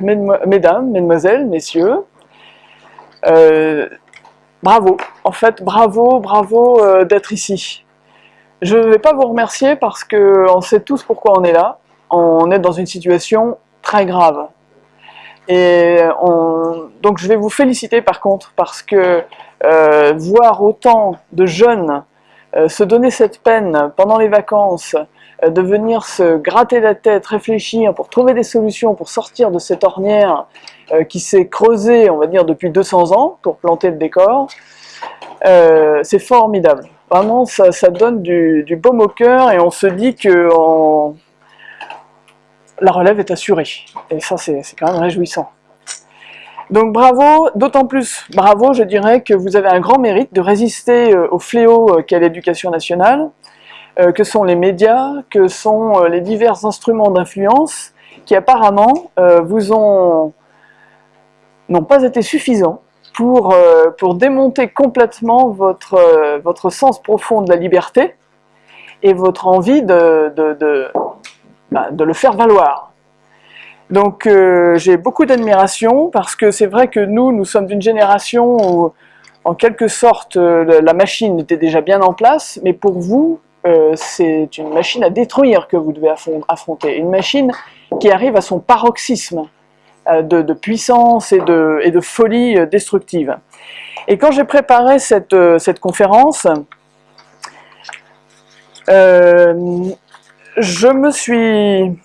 mesdames, mesdemoiselles, messieurs, euh, bravo, en fait, bravo, bravo euh, d'être ici. Je ne vais pas vous remercier parce qu'on sait tous pourquoi on est là. On est dans une situation très grave. Et donc je vais vous féliciter par contre parce que euh, voir autant de jeunes se donner cette peine pendant les vacances, de venir se gratter la tête, réfléchir pour trouver des solutions pour sortir de cette ornière euh, qui s'est creusée, on va dire, depuis 200 ans pour planter le décor, euh, c'est formidable. Vraiment, ça, donne du, baume au cœur et on se dit que la relève est assurée. Et ça, c'est quand même réjouissant. Donc bravo, d'autant plus bravo, je dirais que vous avez un grand mérite de résister euh, au fléau qu'est l'éducation nationale, que sont les médias, que sont les divers instruments d'influence, qui apparemment vous ont n'ont pas été suffisants pour, euh, démonter complètement votre, euh, sens profond de la liberté et votre envie de, bah, le faire valoir. Donc euh, j'ai beaucoup d'admiration parce que c'est vrai que nous, nous sommes d'une génération où en quelque sorte la machine était déjà bien en place, mais pour vous, c'est une machine à détruire que vous devez affronter, une machine qui arrive à son paroxysme. Euh, de, puissance et de, folie euh, destructive. Et quand j'ai préparé cette, euh, conférence, je me suis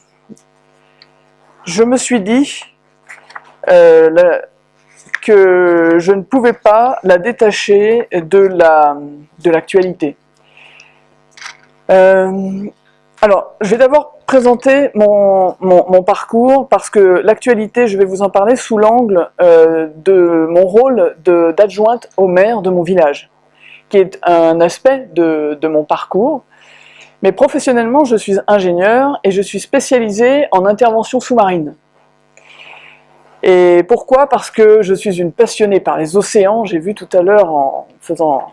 dit que je ne pouvais pas la détacher de la de l'actualité. alors, je vais d'abord présenter mon, parcours parce que l'actualité, je vais vous en parler sous l'angle euh, de mon rôle d'adjointe au maire de mon village, qui est un aspect de, mon parcours. Mais professionnellement, je suis ingénieur et je suis spécialisé en intervention sous-marine. Et pourquoi? Parce que je suis une passionnée par les océans. J'ai vu tout à l'heure en faisant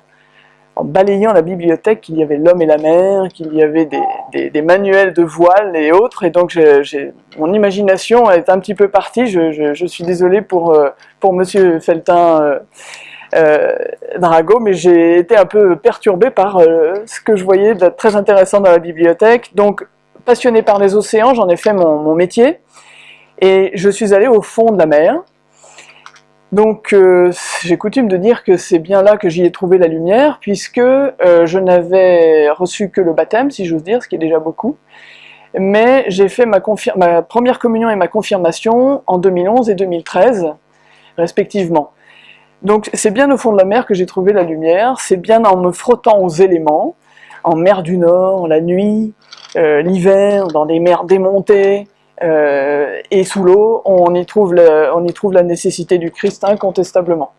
en balayant la bibliothèque qu'il y avait l'homme et la mer, qu'il y avait des, manuels de voile et autres, et donc mon imagination est un petit peu partie, je, suis désolé pour, euh, pour monsieur Feltin euh, euh, Drago, mais j'ai été un peu perturbé par ce que je voyais de très intéressant dans la bibliothèque, donc passionné par les océans, j'en ai fait mon métier, et je suis allé au fond de la mer, donc euh, j'ai coutume de dire que c'est bien là que j'y ai trouvé la lumière, puisque euh, je n'avais reçu que le baptême, si j'ose dire, ce qui est déjà beaucoup, mais j'ai fait ma, première communion et ma confirmation en 2011 et 2013, respectivement. Donc c'est bien au fond de la mer que j'ai trouvé la lumière, c'est bien en me frottant aux éléments, en mer du Nord, la nuit, euh, l'hiver, dans des mers démontées, euh, et sous l'eau, on, y trouve on y trouve la nécessité du Christ incontestablement.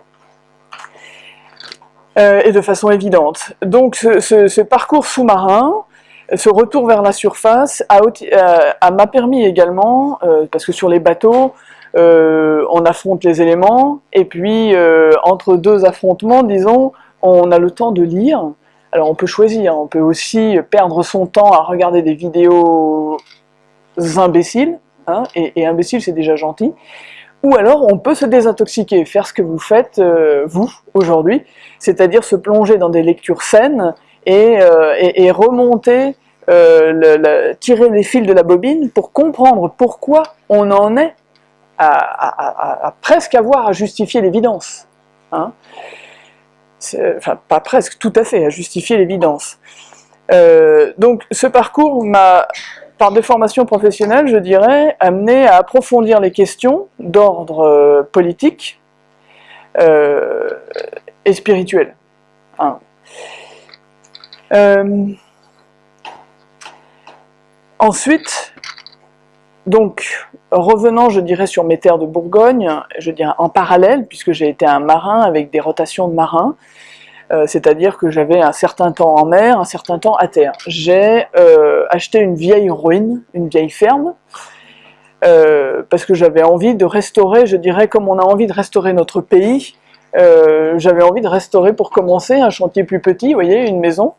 Euh, et de façon évidente. Donc ce, parcours sous-marin, ce retour vers la surface, euh, m'a permis également, parce que sur les bateaux, on affronte les éléments, et puis entre deux affrontements, disons, on a le temps de lire. Alors on peut choisir, on peut aussi perdre son temps à regarder des vidéos imbéciles, hein, et, imbécile c'est déjà gentil, ou alors on peut se désintoxiquer, faire ce que vous faites, euh, vous, aujourd'hui, c'est-à-dire se plonger dans des lectures saines et, euh, remonter, euh, tirer les fils de la bobine pour comprendre pourquoi on en est à, presque avoir à justifier l'évidence. Hein. Enfin, pas presque, tout à fait, à justifier l'évidence. donc ce parcours m'a par des formations je dirais, amené à approfondir les questions d'ordre euh, politique euh, et spirituel. Hein. Euh, ensuite, donc, revenant, je dirais, sur mes terres de Bourgogne, je dirais en parallèle, puisque j'ai été un marin avec des rotations de marins, euh, c'est-à-dire que j'avais un certain temps en mer, un certain temps à terre. J'ai euh, acheté une vieille ruine, une vieille ferme, euh, parce que j'avais envie de restaurer, je dirais, comme on a envie de restaurer notre pays, j'avais envie de restaurer pour commencer un chantier plus petit, vous voyez, une maison,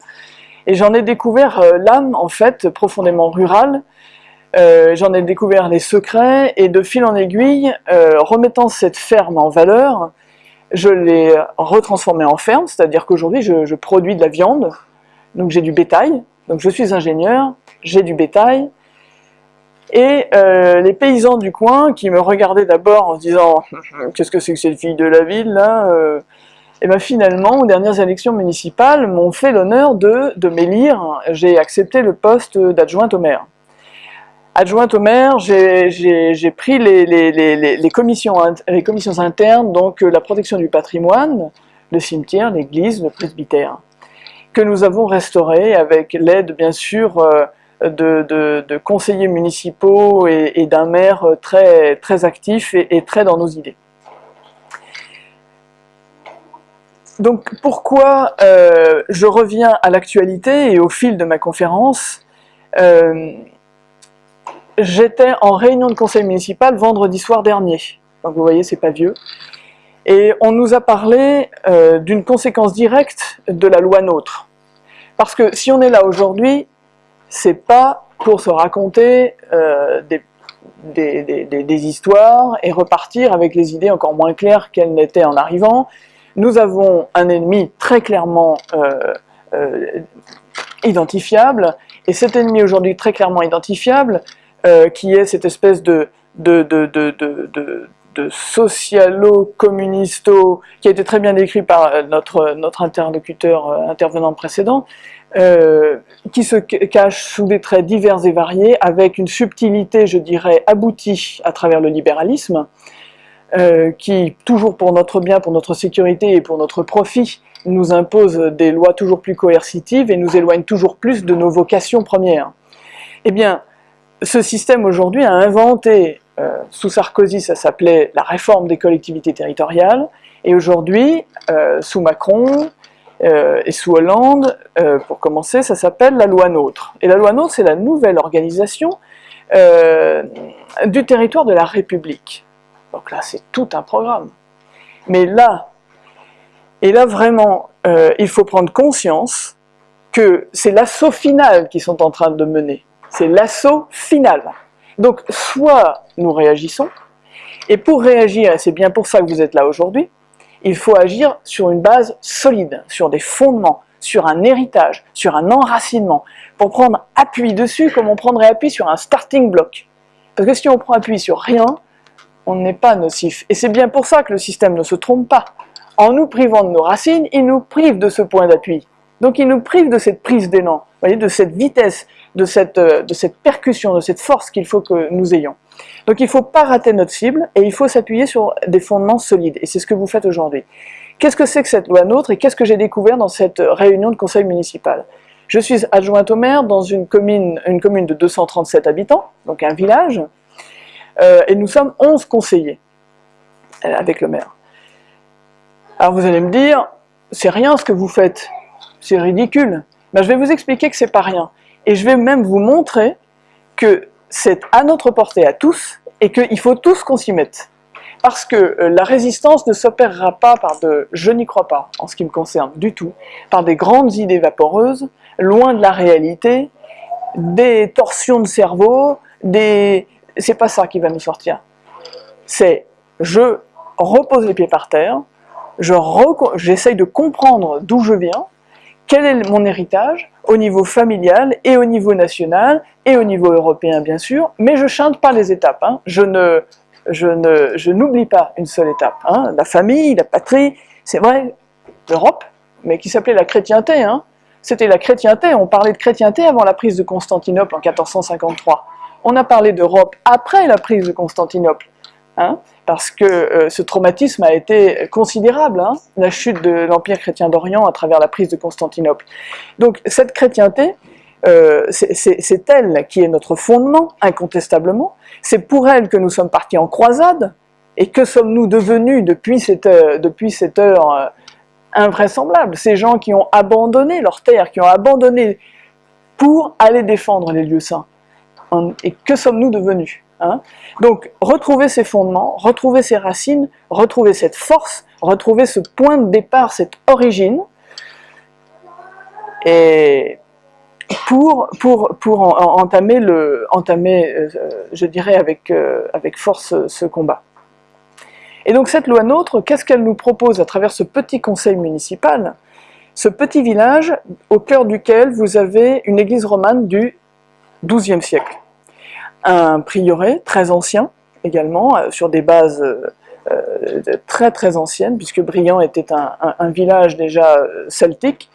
et j'en ai découvert l'âme, en fait, profondément rurale, j'en ai découvert les secrets, et de fil en aiguille, remettant cette ferme en valeur, je l'ai retransformée en ferme, c'est-à-dire qu'aujourd'hui je, je, produis de la viande, donc j'ai du bétail, donc je suis ingénieur, j'ai du bétail, et euh, les paysans du coin qui me regardaient d'abord en se disant « qu'est-ce que c'est que cette fille de la ville là euh et bien finalement, aux dernières élections municipales, m'ont fait l'honneur de, de m'élire, j'ai accepté le poste d'adjointe au maire. Adjointe au maire, j'ai pris les, commissions, internes, donc euh, la protection du patrimoine, le cimetière, l'église, le presbytère, que nous avons restauré avec l'aide bien sûr euh, de, conseillers municipaux et, d'un maire très, actif et, très dans nos idées. Donc pourquoi euh, je reviens à l'actualité et au fil de ma conférence J'étais en réunion de conseil municipal vendredi soir dernier, donc vous voyez c'est pas vieux, et on nous a parlé euh, d'une conséquence directe de la loi NOTRe. Parce que si on est là aujourd'hui, c'est pas pour se raconter euh, des, histoires et repartir avec les idées encore moins claires qu'elles n'étaient en arrivant. Nous avons un ennemi très clairement euh identifiable, et cet ennemi aujourd'hui très clairement identifiable, euh, qui est cette espèce de, socialo-communisto, qui a été très bien décrit par euh, notre, notre interlocuteur euh, intervenant précédent, euh, qui se cache sous des traits divers et variés, avec une subtilité, je dirais, aboutie à travers le libéralisme, euh, qui, toujours pour notre bien, pour notre sécurité et pour notre profit, nous impose des lois toujours plus coercitives et nous éloigne toujours plus de nos vocations premières. Eh bien, ce système aujourd'hui a inventé, euh, sous Sarkozy ça s'appelait la réforme des collectivités territoriales, et aujourd'hui, euh, sous Macron euh, et sous Hollande, pour commencer, ça s'appelle la loi NOTRe. Et la loi NOTRe, c'est la nouvelle organisation du territoire de la République. Donc là, c'est tout un programme. Mais là, et là vraiment, il faut prendre conscience que c'est l'assaut final qu'ils sont en train de mener c'est l'assaut final. Donc soit nous réagissons, et pour réagir, et c'est bien pour ça que vous êtes là aujourd'hui, il faut agir sur une base solide, sur des fondements, sur un héritage, sur un enracinement, pour prendre appui dessus comme on prendrait appui sur un starting block. Parce que si on prend appui sur rien, on n'est pas nocif. Et c'est bien pour ça que le système ne se trompe pas. En nous privant de nos racines, il nous prive de ce point d'appui. Donc il nous prive de cette prise d'élan, de cette vitesse, de cette, euh, de cette percussion, de cette force qu'il faut que nous ayons. Donc il ne faut pas rater notre cible et il faut s'appuyer sur des fondements solides. Et c'est ce que vous faites aujourd'hui. Qu'est-ce que c'est que cette loi NOTRe et qu'est-ce que j'ai découvert dans cette réunion de conseil municipal? Je suis adjointe au maire dans une commune, une commune de 237 habitants, donc un village, euh, et nous sommes 11 conseillers euh, avec le maire. Alors vous allez me dire, c'est rien ce que vous faites, c'est ridicule. Ben, je vais vous expliquer que c'est pas rien. Et je vais même vous montrer que c'est à notre portée à tous et qu'il faut tous qu'on s'y mette. Parce que euh, la résistance ne s'opérera pas par de, je n'y crois pas, en ce qui me concerne du tout, par des grandes idées vaporeuses, loin de la réalité, des torsions de cerveau, des... c'est pas ça qui va nous sortir. C'est, je repose les pieds par terre, j'essaye de comprendre d'où je viens, quel est mon héritage au niveau familial et au niveau national et au niveau européen bien sûr, mais je chante pas les étapes, hein. je ne je n'oublie pas une seule étape, hein. la famille, la patrie, c'est vrai, l'Europe, mais qui s'appelait la chrétienté, hein. c'était la chrétienté, on parlait de chrétienté avant la prise de Constantinople en 1453, on a parlé d'Europe après la prise de Constantinople, parce que euh, ce traumatisme a été considérable, hein, la chute de l'Empire chrétien d'Orient à travers la prise de Constantinople. Donc cette chrétienté, euh, c'est elle qui est notre fondement, incontestablement, c'est pour elle que nous sommes partis en croisade, et que sommes-nous devenus depuis cette, euh, depuis cette heure invraisemblable? Ces gens qui ont abandonné leur terre, qui ont abandonné pour aller défendre les lieux saints. Et que sommes-nous devenus? Hein. Donc, retrouver ses fondements, retrouver ses racines, retrouver cette force, retrouver ce point de départ, cette origine, et pour, pour, pour entamer, le, entamer je dirais, avec, avec force ce combat. Et donc cette loi NOTRe, qu'est-ce qu'elle nous propose à travers ce petit conseil municipal? Ce petit village au cœur duquel vous avez une église romane du XIIe siècle. Un prieuré très ancien également, euh, sur des bases euh, euh, très très anciennes, puisque Briand était un, village déjà celtique,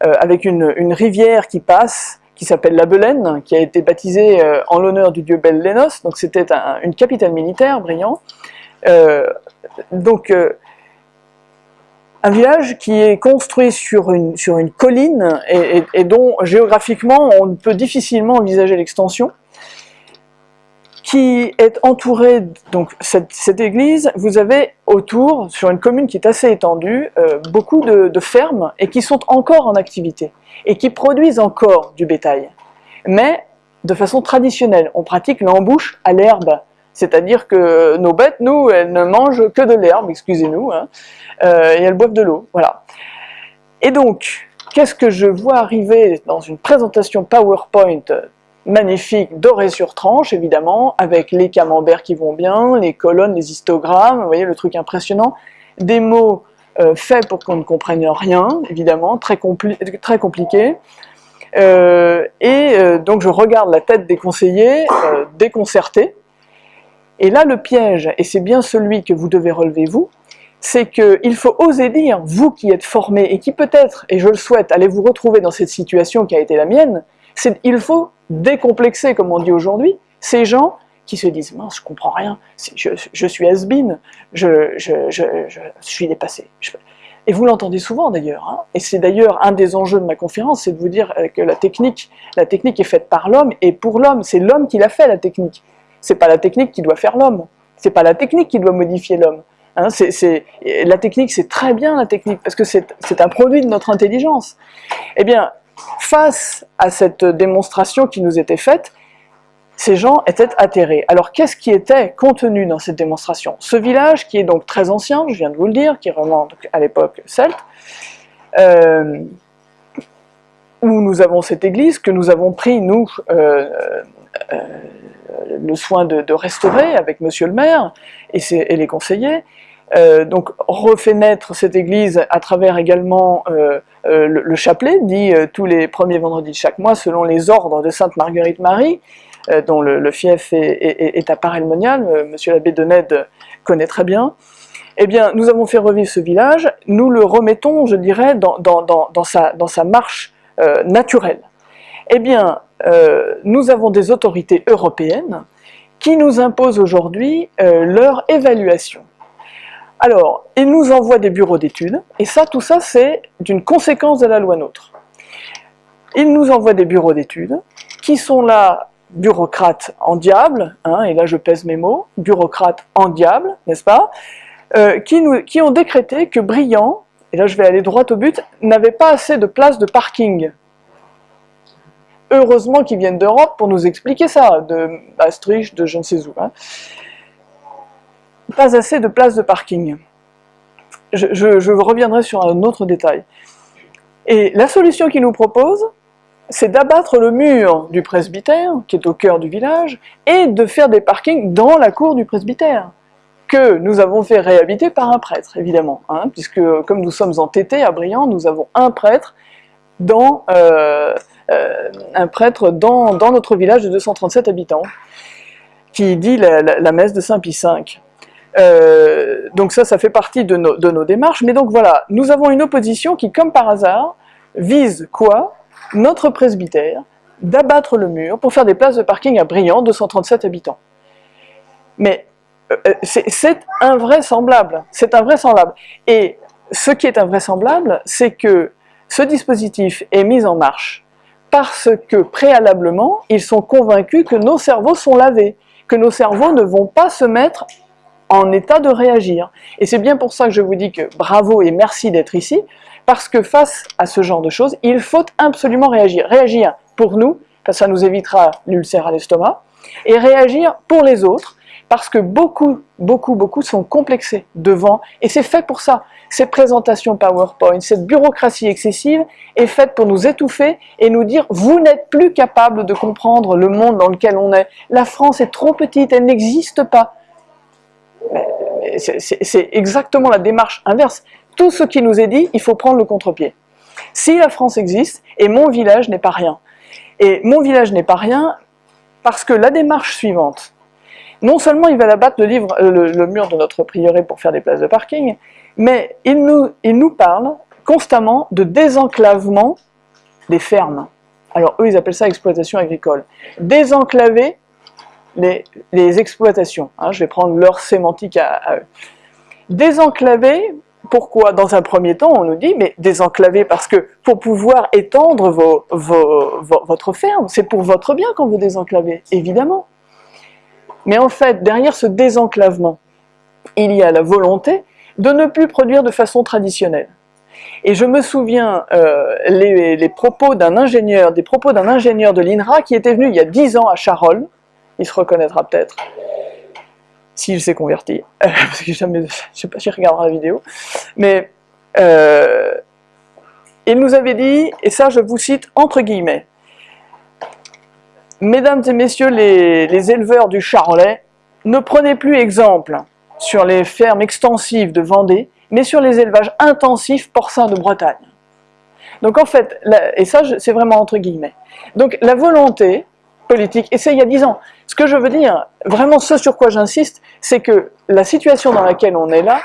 avec une, rivière qui passe, qui s'appelle la Belaine, qui a été baptisée en l'honneur du dieu Bel-Lénos, donc c'était une capitale militaire, Briand, donc, un village qui est construit sur une, sur une colline et, dont géographiquement on peut difficilement envisager l'extension, qui est entouré, donc cette, église, vous avez autour, sur une commune qui est assez étendue, euh, beaucoup de, de, fermes et qui sont encore en activité et qui produisent encore du bétail, mais de façon traditionnelle. On pratique l'embouche à l'herbe c'est-à-dire que nos bêtes, nous, elles ne mangent que de l'herbe, excusez-nous, hein, euh, et elles boivent de l'eau, voilà. Et donc, qu'est-ce que je vois arriver dans une présentation PowerPoint magnifique, dorée sur tranche, évidemment, avec les camemberts qui vont bien, les colonnes, les histogrammes, vous voyez le truc impressionnant, des mots euh, faits pour qu'on ne comprenne rien, évidemment, très, très compliqué, euh, et donc je regarde la tête des conseillers, déconcertés, et là, le piège, et c'est bien celui que vous devez relever vous, c'est qu'il faut oser dire, vous qui êtes formé et qui peut-être, et je le souhaite, allez vous retrouver dans cette situation qui a été la mienne, c'est il faut décomplexer, comme on dit aujourd'hui, ces gens qui se disent « mince, je comprends rien, je, suis has-been, je, suis dépassé Et vous l'entendez souvent d'ailleurs, hein. et c'est d'ailleurs un des enjeux de ma conférence, c'est de vous dire que la technique, la technique est faite par l'homme et pour l'homme, c'est l'homme qui l'a fait la technique. C'est pas la technique qui doit faire l'homme. C'est pas la technique qui doit modifier l'homme. Hein, la technique, c'est très bien la technique, parce que c'est un produit de notre intelligence. Eh bien, face à cette démonstration qui nous était faite, ces gens étaient atterrés. Alors qu'est-ce qui était contenu dans cette démonstration? Ce village, qui est donc très ancien, je viens de vous le dire, qui remonte à l'époque celte, euh, où nous avons cette église que nous avons pris, nous, euh, euh, le soin de, restaurer avec monsieur le maire et, les conseillers. Euh, donc refait naître cette église à travers également euh, euh, le, chapelet, dit tous les premiers vendredis de chaque mois selon les ordres de Sainte Marguerite Marie, dont le, fief est, à Paray-le-Monial, monsieur l'abbé de Ned connaît très bien. Eh bien, nous avons fait revivre ce village, nous le remettons, je dirais, dans, sa, marche naturelle. Eh bien, nous avons des autorités européennes qui nous imposent aujourd'hui leur évaluation. Alors, ils nous envoient des bureaux d'études, et ça, tout ça, c'est d'une conséquence de la loi NOTRe. Ils nous envoient des bureaux d'études, qui sont là, bureaucrates en diable, hein, et là je pèse mes mots, bureaucrates en diable, n'est-ce pas, euh, qui, ont décrété que Briand, et là je vais aller droit au but, n'avait pas assez de places de parking heureusement qu'ils viennent d'Europe pour nous expliquer ça, de Maastricht, de je ne sais où. Hein. Pas assez de places de parking. Je, reviendrai sur un autre détail. Et la solution qu'ils nous proposent, c'est d'abattre le mur du presbytère, qui est au cœur du village, et de faire des parkings dans la cour du presbytère, que nous avons fait réhabiter par un prêtre, évidemment, hein, puisque comme nous sommes entêtés à Briand, nous avons un prêtre dans, euh, euh, un prêtre dans, notre village de 237 habitants, qui dit la, messe de Saint-Pie V. Euh, donc ça, ça fait partie de nos, démarches, mais donc voilà, nous avons une opposition qui, comme par hasard, vise quoi? Notre presbytère, d'abattre le mur pour faire des places de parking à Briand, 237 habitants. Mais c'est invraisemblable, c'est invraisemblable. Et ce qui est invraisemblable, c'est que ce dispositif est mis en marche parce que préalablement, ils sont convaincus que nos cerveaux sont lavés, que nos cerveaux ne vont pas se mettre en état de réagir. Et c'est bien pour ça que je vous dis que bravo et merci d'être ici, parce que face à ce genre de choses, il faut absolument réagir. Réagir pour nous, parce que ça nous évitera l'ulcère à l'estomac, et réagir pour les autres, parce que beaucoup, beaucoup, beaucoup sont complexés devant, et c'est fait pour ça. ces présentations PowerPoint, cette bureaucratie excessive est faite pour nous étouffer et nous dire « vous n'êtes plus capable de comprendre le monde dans lequel on est, la France est trop petite, elle n'existe pas ». C'est exactement la démarche inverse. Tout ce qui nous est dit, il faut prendre le contre-pied. Si la France existe, et mon village n'est pas rien. Et mon village n'est pas rien parce que la démarche suivante, non seulement il va abattre euh, le, mur de notre prieuré pour faire des places de parking, mais il nous, il nous parle constamment de désenclavement des fermes. Alors eux, ils appellent ça exploitation agricole. Désenclaver les, exploitations. Hein, je vais prendre leur sémantique à, eux. Désenclaver, pourquoi? Dans un premier temps, on nous dit, mais désenclaver parce que pour pouvoir étendre votre ferme, c'est pour votre bien quand vous désenclavez, évidemment. Mais en fait, derrière ce désenclavement, il y a la volonté de ne plus produire de façon traditionnelle. Et je me souviens euh, les, propos d'un ingénieur, des propos d'un ingénieur de l'INRA qui était venu il y a 10 ans à Charolles, il se reconnaîtra peut-être, s'il s'est converti, parce que jamais, je sais pas s'il regardera la vidéo, mais euh, il nous avait dit, et ça je vous cite entre guillemets, Mesdames et messieurs les, éleveurs du Charolais, ne prenez plus exemple sur les fermes extensives de Vendée, mais sur les élevages intensifs porcins de Bretagne. Donc en fait, et ça c'est vraiment entre guillemets, donc la volonté politique, et c'est il y a dix ans, ce que je veux dire, vraiment ce sur quoi j'insiste, c'est que la situation dans laquelle on est là,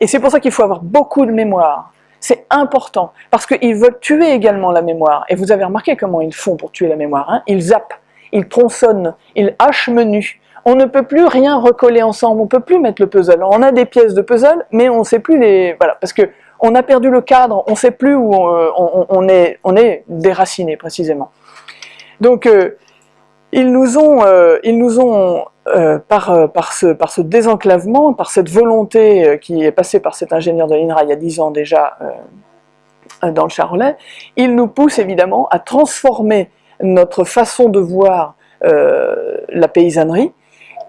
et c'est pour ça qu'il faut avoir beaucoup de mémoire, c'est important, parce qu'ils veulent tuer également la mémoire. Et vous avez remarqué comment ils font pour tuer la mémoire. Hein ils zappent, ils tronçonnent, ils hachent menu. On ne peut plus rien recoller ensemble, on ne peut plus mettre le puzzle. On a des pièces de puzzle, mais on ne sait plus les... Voilà, parce que on a perdu le cadre, on ne sait plus où on, est, on est déraciné précisément. Donc, euh, ils nous ont, euh, ils nous ont euh, par, euh, par, ce, désenclavement, par cette volonté qui est passée par cet ingénieur de l'INRA il y a 10 ans déjà dans le Charolais, ils nous poussent évidemment à transformer notre façon de voir la paysannerie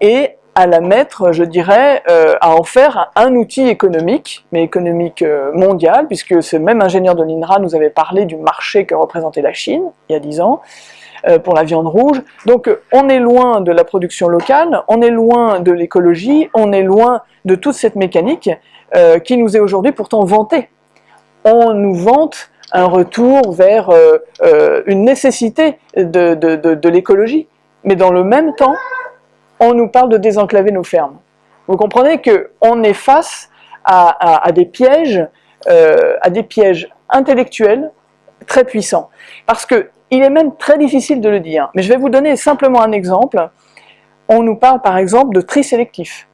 et à la mettre, je dirais, à en faire un outil économique, mais économique mondial, puisque ce même ingénieur de l'INRA nous avait parlé du marché que représentait la Chine, il y a 10 ans, pour la viande rouge. Donc on est loin de la production locale, on est loin de l'écologie, on est loin de toute cette mécanique euh, qui nous est aujourd'hui pourtant vantée. On nous vante un retour vers euh, une nécessité de, de, l'écologie, mais dans le même temps, on nous parle de désenclaver nos fermes. Vous comprenez qu'on est face à, des pièges, à des pièges intellectuels très puissants. Parce que il est même très difficile de le dire, mais je vais vous donner simplement un exemple. On nous parle par exemple de tri sélectif.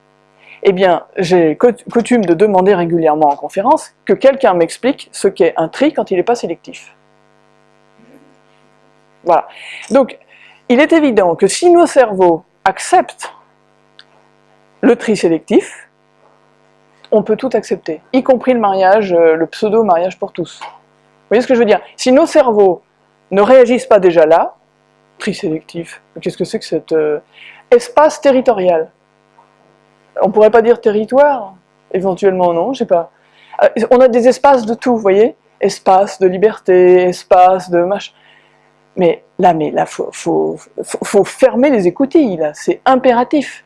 Eh bien, j'ai coutume de demander régulièrement en conférence que quelqu'un m'explique ce qu'est un tri quand il n'est pas sélectif. Voilà. Donc, il est évident que si nos cerveaux acceptent le tri sélectif, on peut tout accepter, y compris le mariage, euh, le pseudo-mariage pour tous. Vous voyez ce que je veux dire? Si nos cerveaux ne réagissent pas déjà là, tri sélectif, qu'est-ce que c'est que cet euh, espace territorial? On pourrait pas dire territoire? Éventuellement non, je sais pas. Euh, on a des espaces de tout, vous voyez? Espace de liberté, espace de machin. Mais là, mais là, faut, fermer les écoutilles, là, c'est impératif.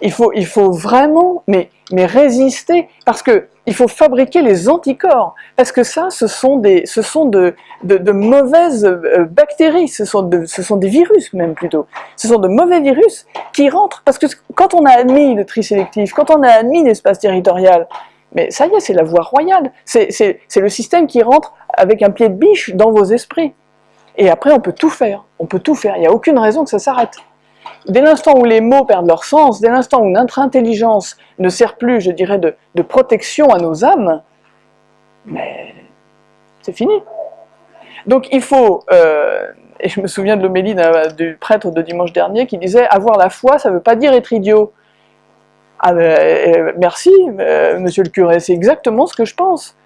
Il faut, il faut vraiment, mais, mais résister, parce que il faut fabriquer les anticorps, parce que ça, ce sont, des, ce sont de, de, mauvaises euh, bactéries, ce sont, de, ce sont des virus même plutôt. Ce sont de mauvais virus qui rentrent, parce que quand on a admis le tri sélectif, quand on a admis l'espace territorial, mais ça y est, c'est la voie royale, c'est le système qui rentre avec un pied de biche dans vos esprits. Et après, on peut tout faire, on peut tout faire, il n'y a aucune raison que ça s'arrête dès l'instant où les mots perdent leur sens, dès l'instant où notre intelligence ne sert plus, je dirais, de, protection à nos âmes, c'est fini. Donc il faut, euh, et je me souviens de l'homélie du prêtre de dimanche dernier qui disait « avoir la foi, ça ne veut pas dire être idiot ». Ah ben, euh, merci, euh, monsieur le curé, c'est exactement ce que je pense.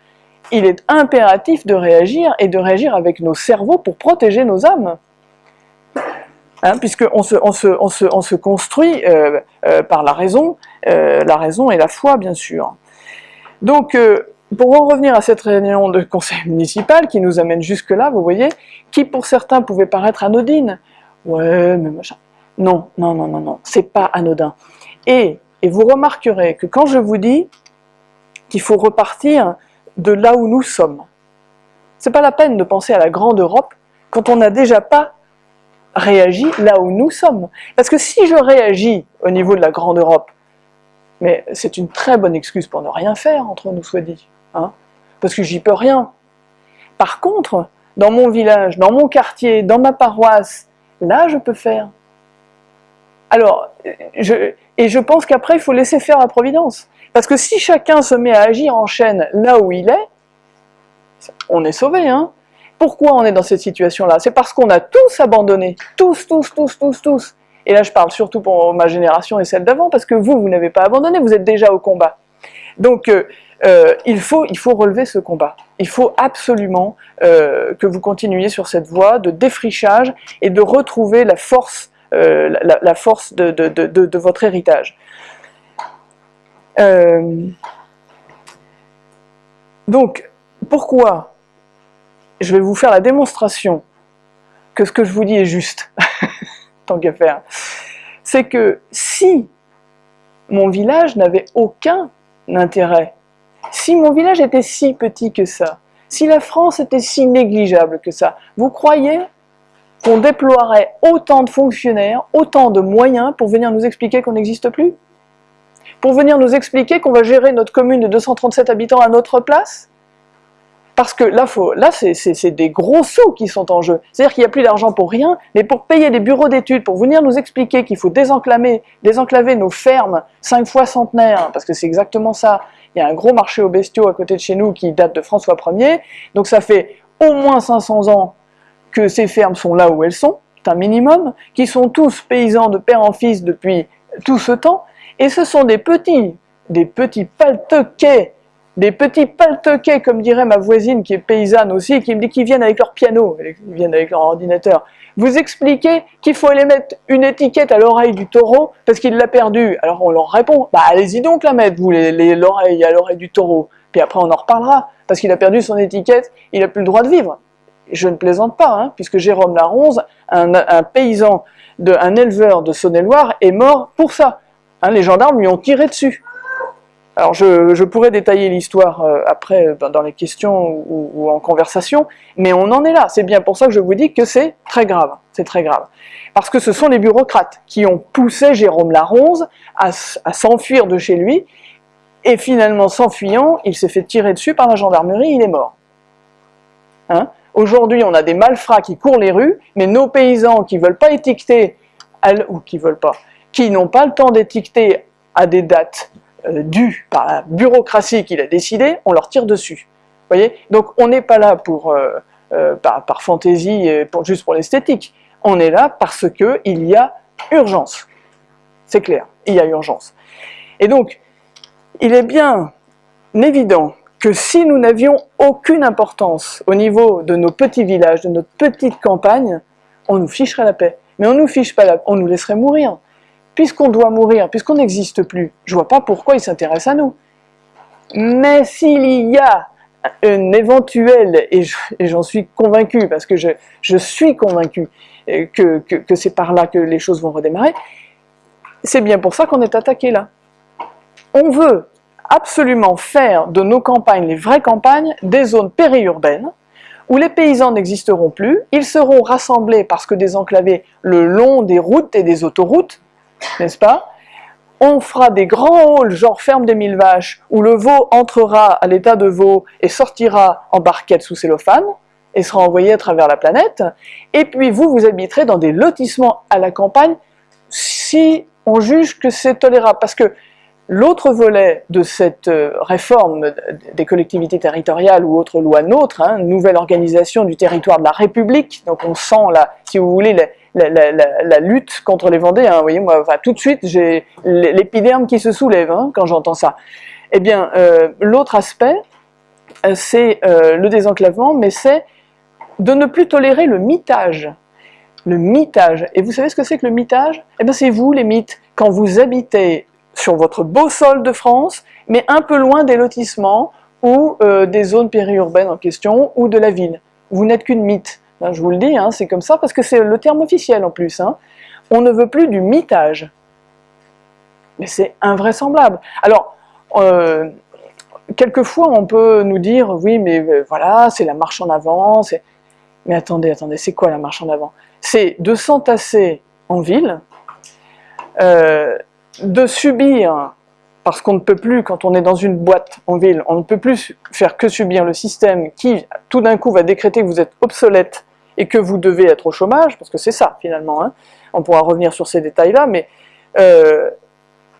Il est impératif de réagir, et de réagir avec nos cerveaux pour protéger nos âmes hein, puisqu'on se, on se, on se, on se construit euh, euh, par la raison, euh, la raison et la foi bien sûr. Donc pour en revenir à cette réunion de conseil municipal qui nous amène jusque-là, vous voyez, qui pour certains pouvait paraître anodine. Ouais, mais machin. Non, non, non, non, non, c'est pas anodin. Et, et vous remarquerez que quand je vous dis qu'il faut repartir de là où nous sommes, c'est pas la peine de penser à la grande Europe quand on n'a déjà pas réagi là où nous sommes. Parce que si je réagis au niveau de la grande Europe, mais c'est une très bonne excuse pour ne rien faire, entre nous soit dit, hein, parce que j'y peux rien. Par contre, dans mon village, dans mon quartier, dans ma paroisse, là je peux faire. Alors, et je pense qu'après il faut laisser faire la providence. Parce que si chacun se met à agir en chaîne là où il est, on est sauvé, hein Pourquoi on est dans cette situation-là C'est parce qu'on a tous abandonné, tous, tous, tous, tous, tous. Et là je parle surtout pour ma génération et celle d'avant, parce que vous, vous n'avez pas abandonné, vous êtes déjà au combat. Donc euh, euh, il, faut, relever ce combat. Il faut absolument euh, que vous continuiez sur cette voie de défrichage et de retrouver la force, de, votre héritage. donc, pourquoi je vais vous faire la démonstration que ce que je vous dis est juste, tant qu'à faire, c'est que si mon village n'avait aucun intérêt, si mon village était si petit que ça, si la France était si négligeable que ça, vous croyez qu'on déploierait autant de fonctionnaires, autant de moyens pour venir nous expliquer qu'on n'existe plus? Pour venir nous expliquer qu'on va gérer notre commune de 237 habitants à notre place? Parce que là, là c'est des gros sous qui sont en jeu. C'est-à-dire qu'il n'y a plus d'argent pour rien, mais pour payer des bureaux d'études, pour venir nous expliquer qu'il faut désenclaver, désenclaver nos fermes cinq fois centenaires, parce que c'est exactement ça. Il y a un gros marché aux bestiaux à côté de chez nous qui date de François Ier, donc ça fait au moins 500 ans que ces fermes sont là où elles sont, c'est un minimum, qui sont tous paysans de père en fils depuis tout ce temps, et ce sont des petits, des petits paltequets des petits paltoquets, comme dirait ma voisine qui est paysanne aussi, qui me dit qu'ils viennent avec leur piano, ils viennent avec leur ordinateur. Vous expliquez qu'il faut aller mettre une étiquette à l'oreille du taureau parce qu'il l'a perdu. Alors on leur répond, bah allez-y donc la mettre, vous, l'oreille à l'oreille du taureau. Puis après on en reparlera, parce qu'il a perdu son étiquette, il n'a plus le droit de vivre. je ne plaisante pas, hein, puisque Jérôme Laronze, un, paysan, un éleveur de Saône-et-Loire, est mort pour ça. Hein, les gendarmes lui ont tiré dessus. Alors je, pourrais détailler l'histoire euh, après euh, dans les questions ou, en conversation, mais on en est là. C'est bien pour ça que je vous dis que c'est très grave. C'est très grave. Parce que ce sont les bureaucrates qui ont poussé Jérôme Laronze à, s'enfuir de chez lui, et finalement s'enfuyant, il s'est fait tirer dessus par la gendarmerie, il est mort. Hein? Aujourd'hui, on a des malfrats qui courent les rues, mais nos paysans qui veulent pas étiqueter, ou qui veulent pas, qui n'ont pas le temps d'étiqueter à des dates euh, dû par la bureaucratie qu'il a décidé, on leur tire dessus. voyez? Donc on n'est pas là pour, euh, euh, par, fantaisie, pour, juste pour l'esthétique. On est là parce qu'il y a urgence. C'est clair, il y a urgence. Et donc, il est bien évident que si nous n'avions aucune importance au niveau de nos petits villages, de notre petite campagne, on nous ficherait la paix. Mais on nous fiche pas la on nous laisserait mourir puisqu'on doit mourir, puisqu'on n'existe plus, je vois pas pourquoi il s'intéresse à nous. Mais s'il y a une éventuelle, et j'en suis convaincu, parce que je, suis convaincu euh, que, c'est par là que les choses vont redémarrer, c'est bien pour ça qu'on est attaqué là. On veut absolument faire de nos campagnes, les vraies campagnes, des zones périurbaines, où les paysans n'existeront plus, ils seront rassemblés parce que désenclavés le long des routes et des autoroutes, n'est-ce pas? On fera des grands halls, genre ferme des mille vaches, où le veau entrera à l'état de veau et sortira en barquette sous cellophane, et sera envoyé à travers la planète, et puis vous, vous habiterez dans des lotissements à la campagne, si on juge que c'est tolérable, parce que L'autre volet de cette euh, réforme des collectivités territoriales ou autre loi nôtre, hein, nouvelle organisation du territoire de la République, donc on sent là, si vous voulez, la, lutte contre les Vendéens. Vous voyez, moi, tout de suite, j'ai l'épiderme qui se soulève hein, quand j'entends ça. Eh bien, euh, l'autre aspect, euh, c'est le désenclavement, mais c'est de ne plus tolérer le mitage. Le mitage. Et vous savez ce que c'est que le mitage? Eh bien, c'est vous, les mythes. Quand vous habitez sur votre beau sol de France, mais un peu loin des lotissements, ou euh, des zones périurbaines en question, ou de la ville. Vous n'êtes qu'une mythe. Je vous le dis, hein, c'est comme ça, parce que c'est le terme officiel en plus. Hein. On ne veut plus du mitage. Mais c'est invraisemblable. Alors, euh, quelquefois on peut nous dire, oui mais euh, voilà, c'est la marche en avant, mais attendez, attendez, c'est quoi la marche en avant? C'est de s'entasser en ville, de subir parce qu'on ne peut plus, quand on est dans une boîte en ville, on ne peut plus faire que subir le système qui, tout d'un coup, va décréter que vous êtes obsolète et que vous devez être au chômage, parce que c'est ça, finalement, hein. on pourra revenir sur ces détails-là, mais euh,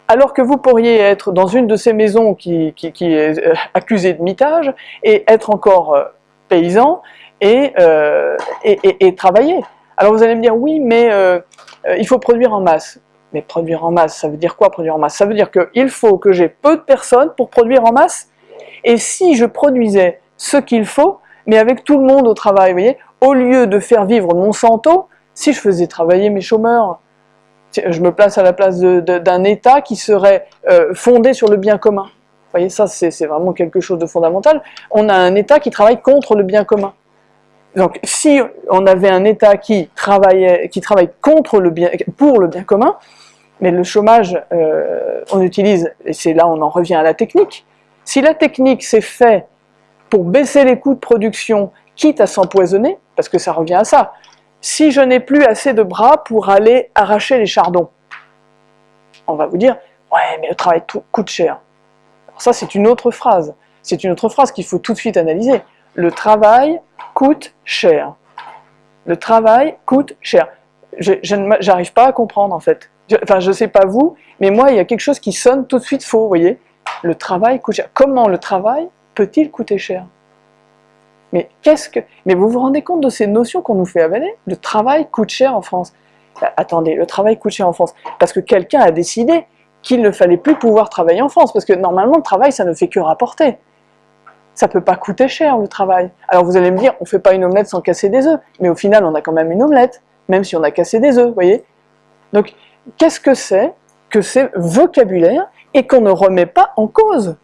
alors que vous pourriez être dans une de ces maisons qui, est euh, accusée de mitage, et être encore euh, paysan, et, et, et, travailler. Alors vous allez me dire, oui, mais il faut produire en masse. Mais produire en masse, ça veut dire quoi produire en masse? Ça veut dire qu'il faut que j'ai peu de personnes pour produire en masse. Et si je produisais ce qu'il faut, mais avec tout le monde au travail, vous voyez, au lieu de faire vivre Monsanto, si je faisais travailler mes chômeurs, je me place à la place d'un État qui serait euh, fondé sur le bien commun. Vous voyez, ça c'est vraiment quelque chose de fondamental. On a un État qui travaille contre le bien commun. Donc si on avait un État qui travaillait, qui travaille pour le bien commun, mais le chômage, euh, on utilise, et c'est là on en revient à la technique, si la technique s'est fait pour baisser les coûts de production, quitte à s'empoisonner, parce que ça revient à ça, si je n'ai plus assez de bras pour aller arracher les chardons, on va vous dire, ouais mais le travail coûte cher. Alors ça c'est une autre phrase, c'est une autre phrase qu'il faut tout de suite analyser. Le travail coûte cher. Le travail coûte cher. Je n'arrive pas à comprendre en fait enfin je sais pas vous, mais moi il y a quelque chose qui sonne tout de suite faux, vous voyez Le travail coûte cher. Comment le travail peut-il coûter cher? Mais qu'est-ce que... Mais vous vous rendez compte de ces notions qu'on nous fait avaler? Le travail coûte cher en France. Bah, attendez, le travail coûte cher en France, parce que quelqu'un a décidé qu'il ne fallait plus pouvoir travailler en France, parce que normalement le travail ça ne fait que rapporter. Ça peut pas coûter cher le travail. Alors vous allez me dire, on fait pas une omelette sans casser des œufs, mais au final on a quand même une omelette, même si on a cassé des œufs, vous voyez Donc qu'est-ce que c'est que ces vocabulaires et qu'on ne remet pas en cause?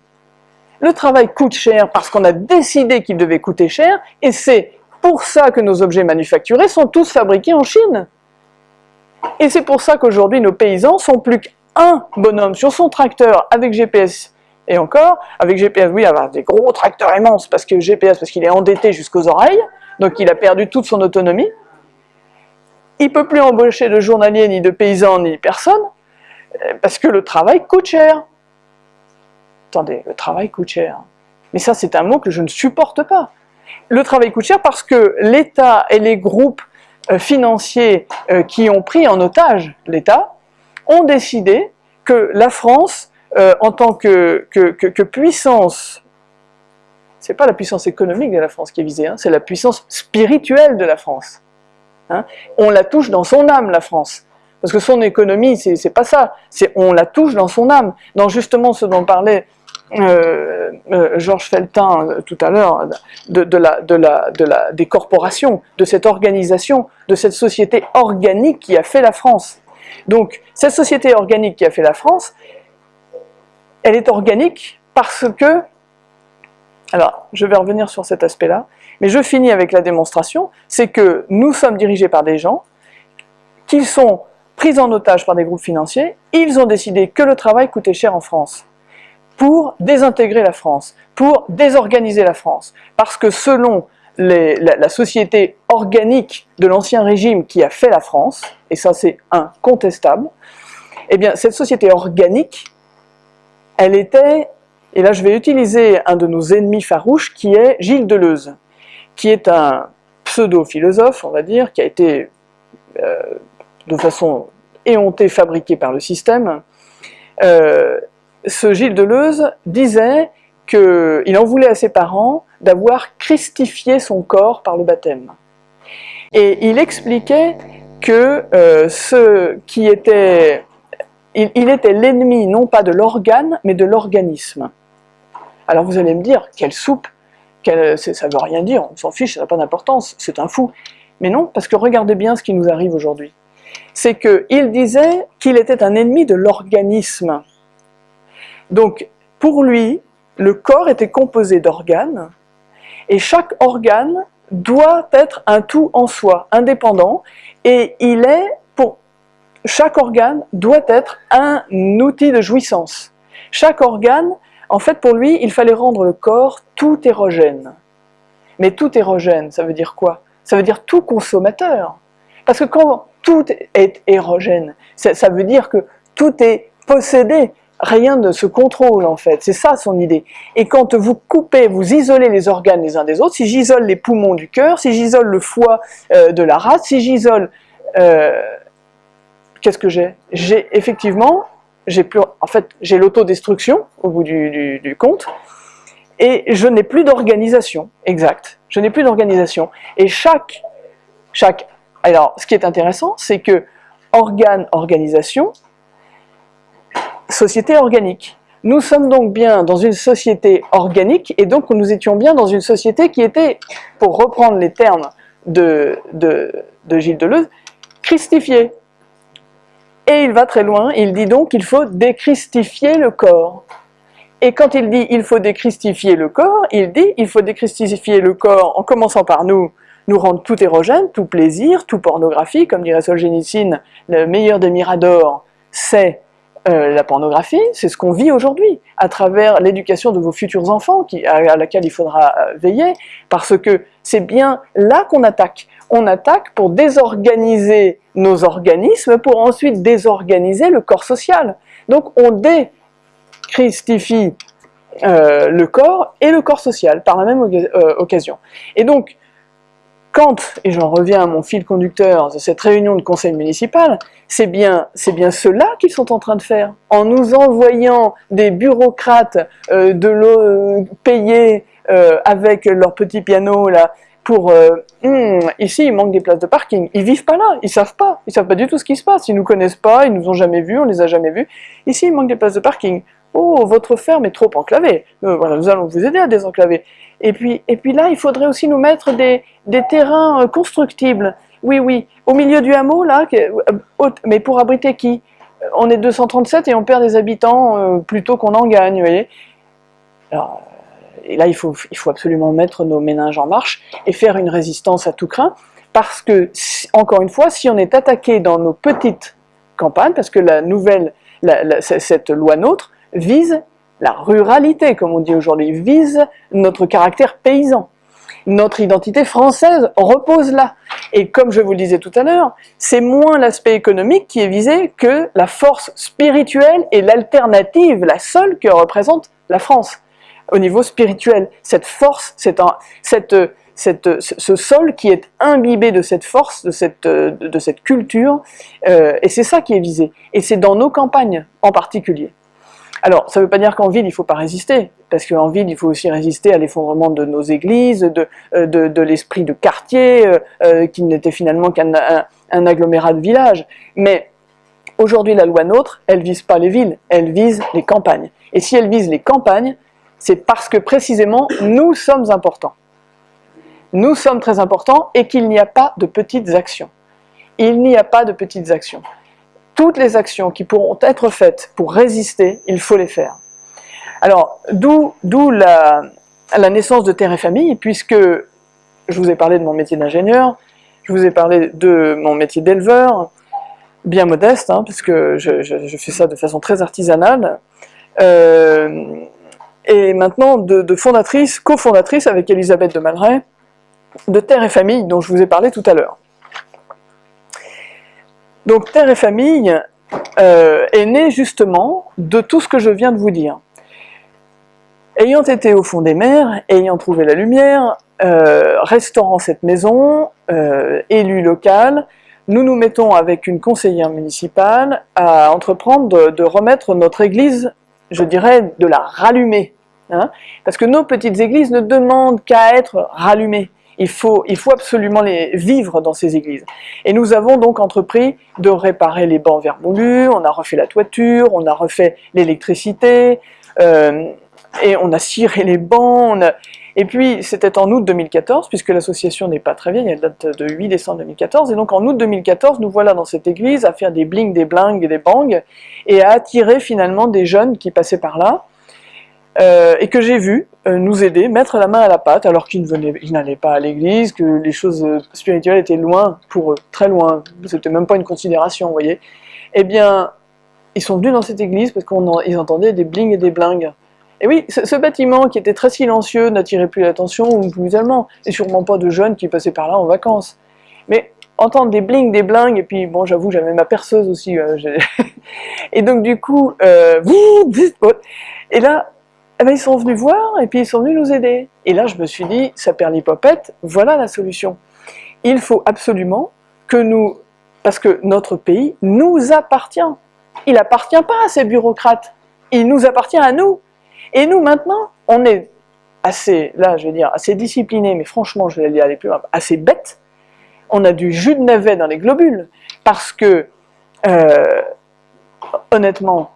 Le travail coûte cher parce qu'on a décidé qu'il devait coûter cher, et c'est pour ça que nos objets manufacturés sont tous fabriqués en Chine. Et c'est pour ça qu'aujourd'hui nos paysans sont plus qu'un bonhomme sur son tracteur avec GPS, et encore, avec GPS, oui, avoir des gros tracteurs immenses, parce que GPS, parce qu'il est endetté jusqu'aux oreilles, donc il a perdu toute son autonomie, il peut plus embaucher de journaliers, ni de paysans, ni personne, euh, parce que le travail coûte cher. Attendez, le travail coûte cher. Mais ça, c'est un mot que je ne supporte pas. Le travail coûte cher parce que l'État et les groupes euh, financiers euh, qui ont pris en otage l'État ont décidé que la France, en tant que, que, que, puissance, c'est pas la puissance économique de la France qui est visée, hein, c'est la puissance spirituelle de la France. Hein. On la touche dans son âme, la France. Parce que son économie, c'est pas ça. On la touche dans son âme. Dans justement ce dont parlait euh, euh, Georges Feltin euh, tout à l'heure, de, la, de, la, de la, des corporations, de cette organisation, de cette société organique qui a fait la France. Donc, cette société organique qui a fait la France, elle est organique parce que, alors je vais revenir sur cet aspect-là, mais je finis avec la démonstration, c'est que nous sommes dirigés par des gens qui sont pris en otage par des groupes financiers, ils ont décidé que le travail coûtait cher en France pour désintégrer la France, pour désorganiser la France, parce que selon la, société organique de l'ancien régime qui a fait la France, et ça c'est incontestable, eh bien cette société organique, elle était, et là je vais utiliser un de nos ennemis farouches qui est Gilles Deleuze qui est un pseudo-philosophe, on va dire, qui a été euh, de façon éhontée fabriqué par le système, euh, ce Gilles Deleuze disait qu'il en voulait à ses parents d'avoir christifié son corps par le baptême. Et il expliquait que euh, ce qui était... il était l'ennemi non pas de l'organe, mais de l'organisme. Alors vous allez me dire, quelle soupe ça ne veut rien dire, on s'en fiche, ça n'a pas d'importance, c'est un fou. Mais non, parce que regardez bien ce qui nous arrive aujourd'hui. C'est qu'il disait qu'il était un ennemi de l'organisme. Donc, pour lui, le corps était composé d'organes, et chaque organe doit être un tout en soi, indépendant, et il est, pour chaque organe, doit être un outil de jouissance. Chaque organe, en fait pour lui, il fallait rendre le corps tout érogène. Mais tout érogène, ça veut dire quoi? Ça veut dire tout consommateur. Parce que quand tout est érogène, ça veut dire que tout est possédé, rien ne se contrôle en fait, c'est ça son idée. Et quand vous coupez, vous isolez les organes les uns des autres, si j'isole les poumons du cœur, si j'isole le foie euh, de la race, si j'isole... Euh, qu'est-ce que j'ai? J'ai effectivement, j'ai plus, en fait, j'ai l'autodestruction au bout du, compte, et je n'ai plus d'organisation, exact, je n'ai plus d'organisation. Et chaque, chaque... Alors, ce qui est intéressant, c'est que organe, organisation, société organique. Nous sommes donc bien dans une société organique, et donc nous étions bien dans une société qui était, pour reprendre les termes de, Gilles Deleuze, christifiée. Et il va très loin, il dit donc qu'il faut déchristifier le corps. Et quand il dit il faut déchristifier le corps, il dit il faut déchristifier le corps en commençant par nous, nous rendre tout érogène, tout plaisir, tout pornographie, comme dirait Solzhenitsyn, le meilleur des miradors, c'est euh, la pornographie, c'est ce qu'on vit aujourd'hui, à travers l'éducation de vos futurs enfants, à, laquelle il faudra euh, veiller, parce que c'est bien là qu'on attaque. On attaque pour désorganiser nos organismes, pour ensuite désorganiser le corps social. Donc on déchristifie euh, le corps et le corps social par la même occasion. Et donc, quand, et j'en reviens à mon fil conducteur de cette réunion de conseil municipal, c'est bien, bien cela qu'ils sont en train de faire. En nous envoyant des bureaucrates euh, de euh, payés euh, avec leur petit piano là, pour hmm, ici il manque des places de parking. Ils vivent pas là, ils savent pas, ils savent pas du tout ce qui se passe, ils nous connaissent pas, ils nous ont jamais vus, on les a jamais vus. Ici il manque des places de parking. Oh, votre ferme est trop enclavée. voilà, nous allons vous aider à désenclaver. Et puis, et puis là, il faudrait aussi nous mettre des, des terrains constructibles. Oui, oui, au milieu du hameau, là, euh, mais pour abriter qui? On est 237 et on perd des habitants euh, plutôt qu'on en gagne, et là, il faut, il faut absolument mettre nos méninges en marche et faire une résistance à tout craint, parce que, encore une fois, si on est attaqué dans nos petites campagnes, parce que la nouvelle, cette loi nôtre vise la ruralité, comme on dit aujourd'hui, vise notre caractère paysan notre identité française repose là. Et comme je vous le disais tout à l'heure, c'est moins l'aspect économique qui est visé que la force spirituelle et l'alternative, la seule que représente la France au niveau spirituel. Cette force, cette, ce sol qui est imbibé de cette force, de cette, de cette culture, euh, et c'est ça qui est visé. Et c'est dans nos campagnes en particulier. Alors, ça ne veut pas dire qu'en ville, il ne faut pas résister, parce qu'en ville, il faut aussi résister à l'effondrement de nos églises, de, euh, l'esprit de quartier, euh, euh, qui n'était finalement qu'un un, agglomérat de villages. Mais aujourd'hui, la loi nôtre, elle vise pas les villes, elle vise les campagnes. Et si elle vise les campagnes, c'est parce que précisément, nous sommes importants. Nous sommes très importants et qu'il n'y a pas de petites actions. Il n'y a pas de petites actions toutes les actions qui pourront être faites pour résister, il faut les faire. Alors, d'où la, naissance de Terre et Famille, puisque je vous ai parlé de mon métier d'ingénieur, je vous ai parlé de mon métier d'éleveur, bien modeste, hein, puisque je, je, fais ça de façon très artisanale, euh, et maintenant de, fondatrice, cofondatrice avec Elisabeth de Malray, de Terre et Famille, dont je vous ai parlé tout à l'heure. Donc Terre et Famille euh, est né justement de tout ce que je viens de vous dire. Ayant été au fond des mers, ayant trouvé la lumière, euh, restaurant cette maison, euh, élu local, nous nous mettons avec une conseillère municipale à entreprendre de, remettre notre église, je dirais, de la rallumer. Hein. parce que nos petites églises ne demandent qu'à être rallumées il faut, absolument les vivre dans ces églises. Et nous avons donc entrepris de réparer les bancs vermoulus, on a refait la toiture, on a refait l'électricité, euh, et on a ciré les bancs, et puis c'était en août 2014, puisque l'association n'est pas très vieille, elle date de 8 décembre 2014, et donc en août 2014, nous voilà dans cette église à faire des bling, des blingues, des bangs, et à attirer finalement des jeunes qui passaient par là, euh, et que j'ai vu euh, nous aider, mettre la main à la pâte, alors qu'ils n'allaient pas à l'église, que les choses euh, spirituelles étaient loin pour eux, très loin, c'était même pas une considération, vous voyez. Eh bien, ils sont venus dans cette église parce qu'ils entendaient des blings et des blingues. Et oui, ce, bâtiment qui était très silencieux n'attirait plus l'attention aux musulmans, et sûrement pas de jeunes qui passaient par là en vacances. Mais entendre des blings, des blingues, et puis bon, j'avoue, j'avais ma perceuse aussi. et donc du coup, et là, eh ben, ils sont venus voir, et puis ils sont venus nous aider. Et là, je me suis dit, ça perd l'hypopète, voilà la solution. Il faut absolument que nous, parce que notre pays nous appartient. Il appartient pas à ces bureaucrates, il nous appartient à nous. Et nous, maintenant, on est assez, là, je vais dire, assez disciplinés, mais franchement, je vais aller plus loin, assez bêtes. On a du jus de navet dans les globules, parce que, euh, honnêtement,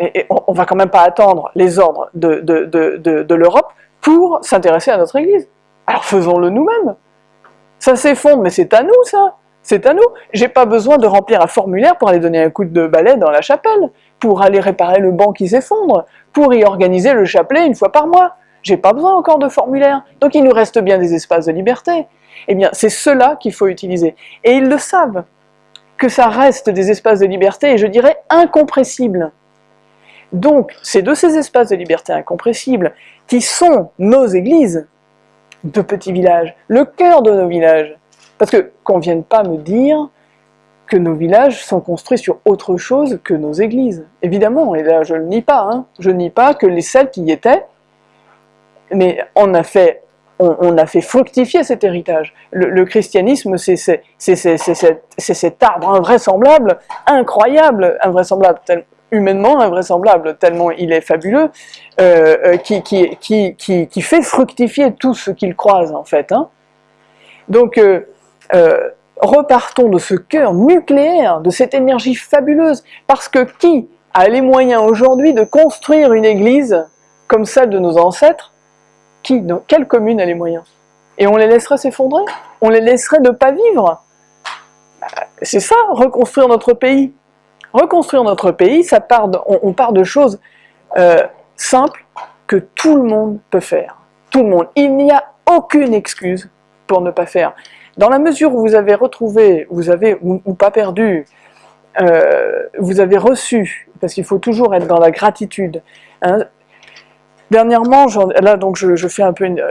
on, ne va quand même pas attendre les ordres de, de, l'Europe pour s'intéresser à notre Église. Alors faisons-le nous-mêmes. Ça s'effondre, mais c'est à nous ça c'est à nous. J'ai pas besoin de remplir un formulaire pour aller donner un coup de balai dans la chapelle, pour aller réparer le banc qui s'effondre, pour y organiser le chapelet une fois par mois. J'ai pas besoin encore de formulaire. Donc il nous reste bien des espaces de liberté. Eh bien, c'est cela qu'il faut utiliser. Et ils le savent, que ça reste des espaces de liberté, et je dirais incompressibles. Donc, c'est de ces espaces de liberté incompressibles qui sont nos églises de petits villages, le cœur de nos villages. Parce que qu'on vienne pas me dire que nos villages sont construits sur autre chose que nos églises. Évidemment, et là je ne nie pas, hein, je nie pas que les Celtes y étaient, mais on a fait, on, a fait fructifier cet héritage. Le, christianisme, c'est cet arbre invraisemblable, incroyable, invraisemblable, humainement invraisemblable, tellement il est fabuleux, euh, euh, qui, fait fructifier tout ce qu'il croise en fait. Hein. Donc, euh, repartons de ce cœur nucléaire, de cette énergie fabuleuse, parce que qui a les moyens aujourd'hui de construire une église comme celle de nos ancêtres? Qui dans Quelle commune a les moyens? Et on les laisserait s'effondrer? On les laisserait ne pas vivre? C'est ça, reconstruire notre pays reconstruire notre pays, on, part de choses euh, simples que tout le monde peut faire. Tout le monde. Il n'y a aucune excuse pour ne pas faire. Dans la mesure où vous avez retrouvé, vous avez, ou, pas perdu, euh, vous avez reçu, parce qu'il faut toujours être dans la gratitude. Hein. Dernièrement, là donc je, fais un peu une,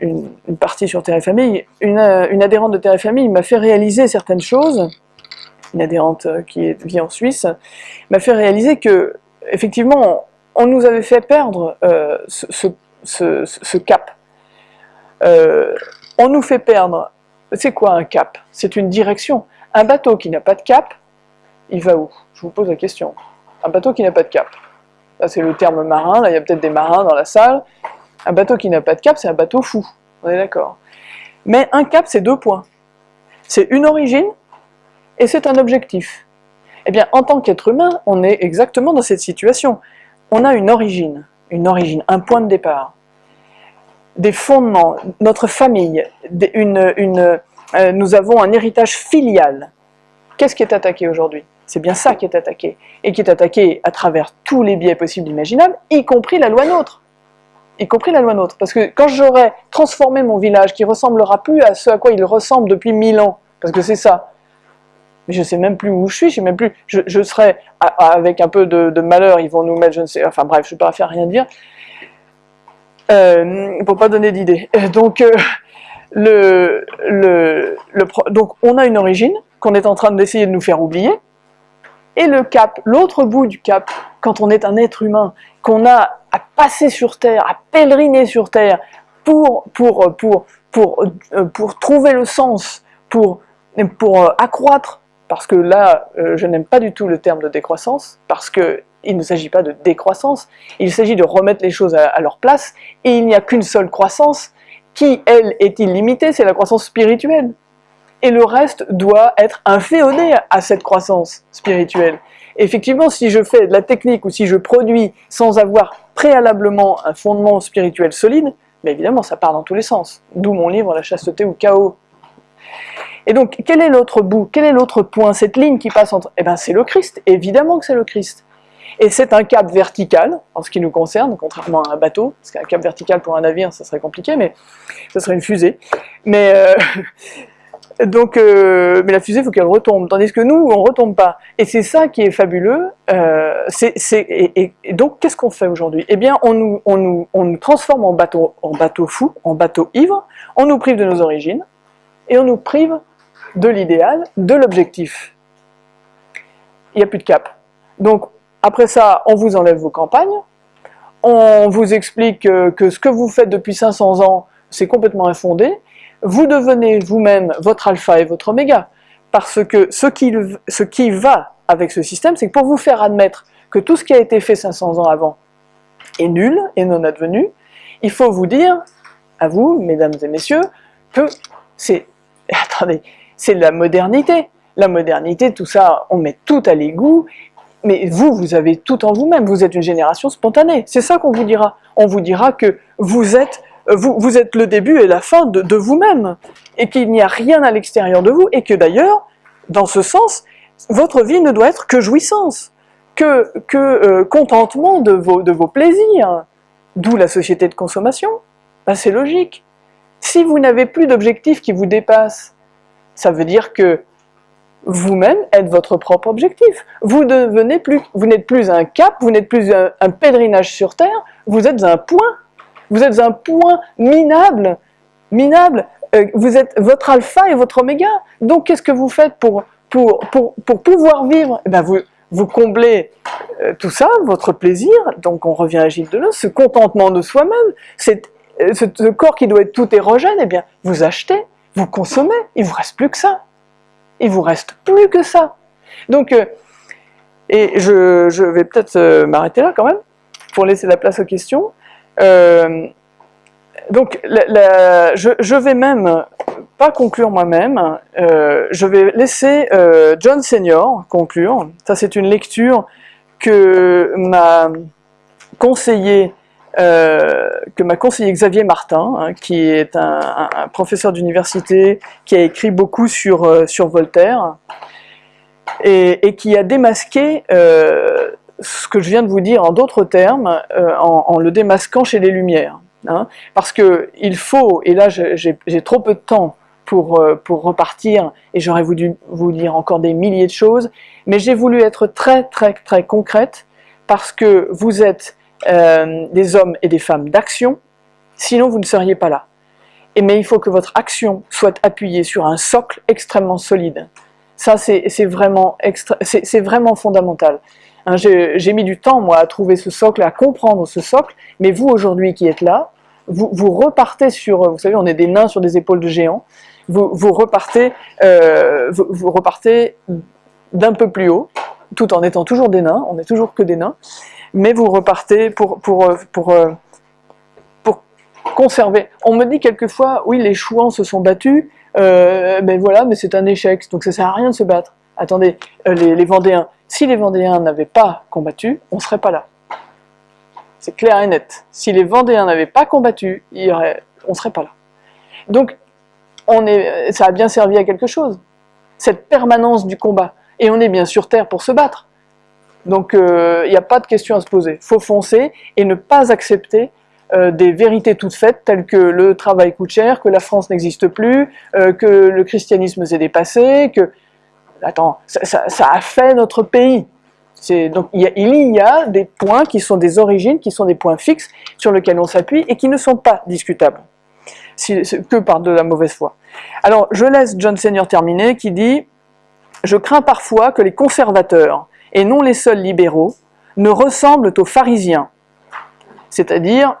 une, partie sur Terre et Famille, une, adhérente de Terre et Famille m'a fait réaliser certaines choses, une adhérente euh, qui vit en Suisse, m'a fait réaliser que, effectivement, on nous avait fait perdre euh, ce, cap. Euh, on nous fait perdre, c'est quoi un cap? C'est une direction. Un bateau qui n'a pas de cap, il va où? Je vous pose la question. Un bateau qui n'a pas de cap. C'est le terme marin, là il y a peut-être des marins dans la salle. Un bateau qui n'a pas de cap, c'est un bateau fou. On est d'accord. Mais un cap, c'est deux points. C'est une origine et c'est un objectif. Eh bien, en tant qu'être humain, on est exactement dans cette situation. On a une origine, une origine, un point de départ, des fondements, notre famille, euh, nous avons un héritage filial. Qu'est-ce qui est attaqué aujourd'hui? C'est bien ça qui est attaqué, et qui est attaqué à travers tous les biais possibles imaginables, y compris la loi nôtre. Y compris la loi nôtre. Parce que quand j'aurai transformé mon village, qui ressemblera plus à ce à quoi il ressemble depuis mille ans, parce que c'est ça, mais je sais même plus où je suis, je sais même plus, je, serais, avec un peu de, malheur, ils vont nous mettre, je ne sais, enfin bref, je ne peux pas faire rien dire, euh, pour pas donner d'idée. Donc, euh, le, le, donc, on a une origine qu'on est en train d'essayer de nous faire oublier, et le cap, l'autre bout du cap, quand on est un être humain, qu'on a à passer sur Terre, à pèleriner sur Terre, pour, pour, pour, pour, euh, pour trouver le sens, pour, pour euh, accroître parce que là, euh, je n'aime pas du tout le terme de décroissance, parce qu'il ne s'agit pas de décroissance, il s'agit de remettre les choses à, leur place, et il n'y a qu'une seule croissance, qui, elle, est illimitée, c'est la croissance spirituelle. Et le reste doit être inféodé à cette croissance spirituelle. effectivement, si je fais de la technique, ou si je produis sans avoir préalablement un fondement spirituel solide, évidemment, ça part dans tous les sens. D'où mon livre « La chasteté ou chaos ». Et donc, quel est l'autre bout? Quel est l'autre point? Cette ligne qui passe entre... Eh bien, c'est le Christ, évidemment que c'est le Christ. et c'est un cap vertical, en ce qui nous concerne, contrairement à un bateau, parce qu'un cap vertical pour un navire, ça serait compliqué, mais ça serait une fusée. Mais, euh, donc, euh, mais la fusée, il faut qu'elle retombe, tandis que nous, on ne retombe pas. Et c'est ça qui est fabuleux. Euh, et, donc, qu'est-ce qu'on fait aujourd'hui? Eh bien, on nous, on, nous, on nous, transforme en bateau, en bateau fou, en bateau ivre, on nous prive de nos origines, et on nous prive de l'idéal, de l'objectif. Il n'y a plus de cap. Donc, après ça, on vous enlève vos campagnes, on vous explique que, ce que vous faites depuis 500 ans, c'est complètement infondé, vous devenez vous-même votre alpha et votre oméga, parce que ce qui, ce qui va avec ce système, c'est que pour vous faire admettre que tout ce qui a été fait 500 ans avant est nul et non advenu, il faut vous dire, à vous, mesdames et messieurs, que c'est, attendez, c'est la modernité. La modernité, tout ça, on met tout à l'égout, mais vous, vous avez tout en vous-même, vous êtes une génération spontanée, c'est ça qu'on vous dira. On vous dira que vous êtes, vous, vous êtes le début et la fin de, vous-même, et qu'il n'y a rien à l'extérieur de vous, et que d'ailleurs, dans ce sens, votre vie ne doit être que jouissance, que, euh, contentement de vos, de vos plaisirs, d'où la société de consommation. Ben, c'est logique. Si vous n'avez plus d'objectifs qui vous dépassent, ça veut dire que vous-même êtes votre propre objectif. Vous devenez plus, vous n'êtes plus un cap, vous n'êtes plus un, pèlerinage sur terre, vous êtes un point. Vous êtes un point minable, minable. Euh, vous êtes votre alpha et votre oméga. Donc qu'est-ce que vous faites pour, pour, pour, pour pouvoir vivre? Eh ben vous, vous comblez euh, tout ça, votre plaisir, donc on revient à Gilles Deleuze, ce contentement de soi-même, euh, ce, ce corps qui doit être tout érogène, eh bien vous achetez, vous consommez, il vous reste plus que ça il vous reste plus que ça. Donc, euh, et je, vais peut-être euh, m'arrêter là quand même, pour laisser la place aux questions. Euh, donc, je, vais même pas conclure moi-même, je vais laisser John Senior conclure. Ça, c'est une lecture que m'a conseillé que m'a conseillé Xavier Martin, hein, qui est un, professeur d'université, qui a écrit beaucoup sur, euh, sur Voltaire, et, qui a démasqué euh, ce que je viens de vous dire en d'autres termes, euh, en, le démasquant chez les Lumières. Hein. parce que il faut, et là j'ai trop peu de temps pour, pour repartir, et j'aurais voulu vous dire encore des milliers de choses, mais j'ai voulu être très très très concrète, parce que vous êtes euh, des hommes et des femmes d'action, sinon vous ne seriez pas là. Et mais il faut que votre action soit appuyée sur un socle extrêmement solide. Ça, c'est vraiment, vraiment fondamental. Hein, J'ai mis du temps, moi, à trouver ce socle, à comprendre ce socle, mais vous, aujourd'hui, qui êtes là, vous, repartez sur, vous savez, on est des nains sur des épaules de géants, vous, vous repartez, euh, vous, vous repartez d'un peu plus haut, tout en étant toujours des nains, on n'est toujours que des nains, mais vous repartez pour, euh, euh, pour conserver. On me dit quelquefois, oui, les chouans se sont battus, euh, ben voilà, mais c'est un échec, donc ça sert à rien de se battre. Attendez, les, Vendéens, si les Vendéens n'avaient pas combattu, on ne serait pas là. C'est clair et net. Si les Vendéens n'avaient pas combattu, on ne serait pas là. Donc, ça a bien servi à quelque chose, cette permanence du combat. Et on est bien sur Terre pour se battre. Donc il euh, n'y a pas de question à se poser. Faut foncer et ne pas accepter euh, des vérités toutes faites telles que le travail coûte cher, que la France n'existe plus, euh, que le christianisme s'est dépassé, que... Attends, ça, a fait notre pays. Donc il y, a, des points qui sont des origines, qui sont des points fixes sur lesquels on s'appuie et qui ne sont pas discutables, que par de la mauvaise foi. Alors je laisse John Senior terminer qui dit « Je crains parfois que les conservateurs et non les seuls libéraux, ne ressemblent aux pharisiens. C'est-à-dire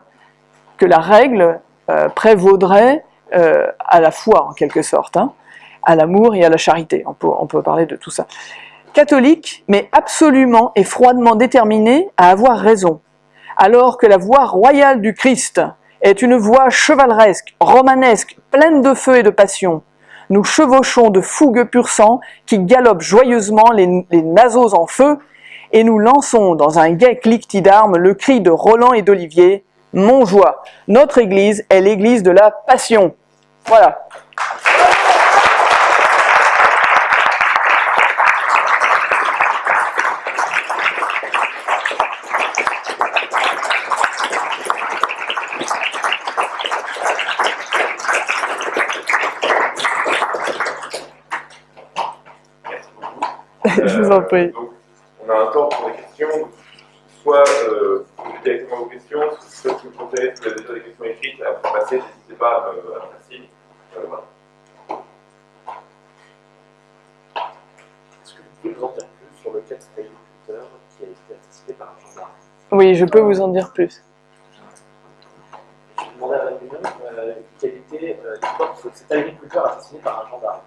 que la règle euh, prévaudrait euh, à la foi, en quelque sorte, hein, à l'amour et à la charité. On peut, parler de tout ça. Catholique, mais absolument et froidement déterminé à avoir raison, alors que la voie royale du Christ est une voie chevaleresque, romanesque, pleine de feu et de passion, nous chevauchons de fougueux pur sang qui galopent joyeusement les, naseaux en feu, et nous lançons dans un gai cliquetis d'armes le cri de Roland et d'Olivier, Mon joie, notre église est l'église de la passion. Voilà. Je vous en prie. Donc, on a un temps pour les questions. Soit euh, vous posez directement vos questions, soit si vous préférez, si vous avez déjà des questions écrites à faire passer, n'hésitez pas à me, à faire signe. Euh, voilà. Est-ce que vous pouvez nous en dire plus sur le cas de cet agriculteur qui a été assassiné par un gendarme Oui, je peux vous en dire plus. Je demandais à la réunion euh, quelle était euh, l'histoire de cet agriculteur assassiné par un gendarme.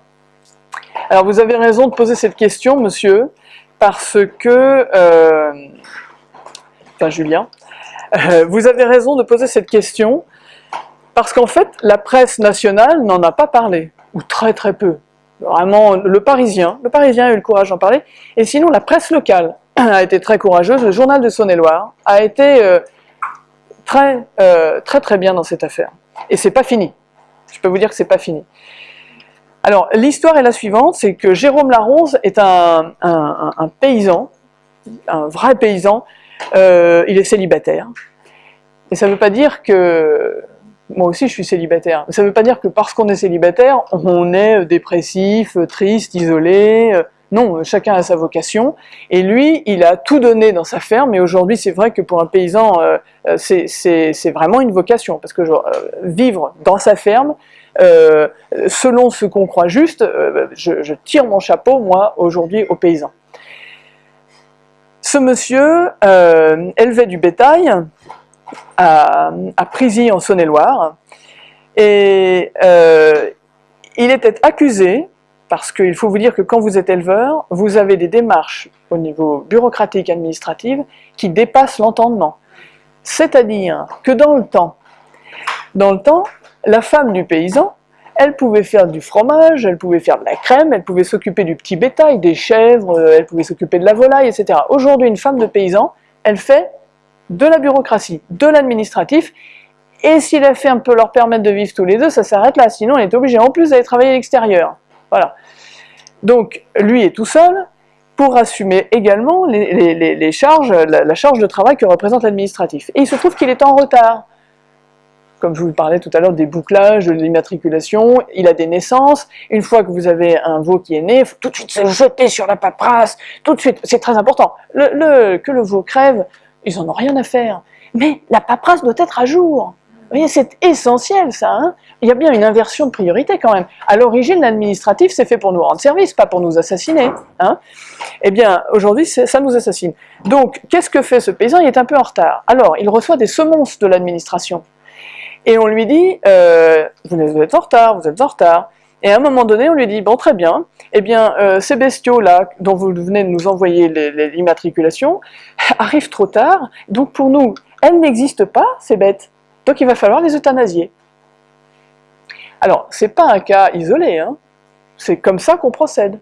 Alors vous avez raison de poser cette question, monsieur, parce que, euh, enfin Julien, euh, vous avez raison de poser cette question, parce qu'en fait, la presse nationale n'en a pas parlé, ou très très peu. Vraiment, le Parisien, le Parisien a eu le courage d'en parler, et sinon la presse locale a été très courageuse, le journal de Saône-et-Loire a été euh, très, très très bien dans cette affaire. Et c'est pas fini. Je peux vous dire que c'est pas fini. Alors, l'histoire est la suivante, c'est que Jérôme Laronze est un, paysan, un vrai paysan, euh, il est célibataire. Et ça ne veut pas dire que... Moi aussi je suis célibataire. Ça ne veut pas dire que parce qu'on est célibataire, on est dépressif, triste, isolé. euh, Non, chacun a sa vocation. Et lui, il a tout donné dans sa ferme. Et aujourd'hui, c'est vrai que pour un paysan, euh, c'est- vraiment une vocation. Parce que vivre dans sa ferme, euh, selon ce qu'on croit juste, euh, je, tire mon chapeau, moi, aujourd'hui, aux paysans. Ce monsieur euh, élevait du bétail à, à Prisy, en Saône-et-Loire, et euh, il était accusé, parce qu'il faut vous dire que quand vous êtes éleveur, vous avez des démarches au niveau bureaucratique, administratif, qui dépassent l'entendement. C'est-à-dire que dans le temps, dans le temps, la femme du paysan, elle pouvait faire du fromage, elle pouvait faire de la crème, elle pouvait s'occuper du petit bétail, des chèvres, euh, elle pouvait s'occuper de la volaille, etc. Aujourd'hui, une femme de paysan, elle fait de la bureaucratie, de l'administratif, et si la ferme peut leur permettre de vivre tous les deux, ça s'arrête là, sinon elle est obligée en plus d'aller travailler à l'extérieur. Voilà. Donc, lui est tout seul pour assumer également les, charges, la, la charge de travail que représente l'administratif. Et il se trouve qu'il est en retard comme je vous parlais tout à l'heure, des bouclages, de l'immatriculation, il a des naissances, une fois que vous avez un veau qui est né, il faut tout de suite se jeter sur la paperasse, tout de suite, c'est très important. Le, que le veau crève, ils en ont rien à faire, mais la paperasse doit être à jour. Vous voyez, c'est essentiel ça, hein il y a bien une inversion de priorité quand même. À l'origine, l'administratif, c'est fait pour nous rendre service, pas pour nous assassiner. Hein eh bien, aujourd'hui, ça nous assassine. Donc, qu'est-ce que fait ce paysan? Il est un peu en retard. Alors, il reçoit des semonces de l'administration. Et on lui dit, euh, vous êtes en retard, vous êtes en retard. Et à un moment donné, on lui dit, bon très bien, eh bien euh, ces bestiaux-là, dont vous venez de nous envoyer l'immatriculation, arrivent trop tard, donc pour nous, elles n'existent pas, ces bêtes. Donc il va falloir les euthanasier. Alors, c'est pas un cas isolé, hein. c'est comme ça qu'on procède.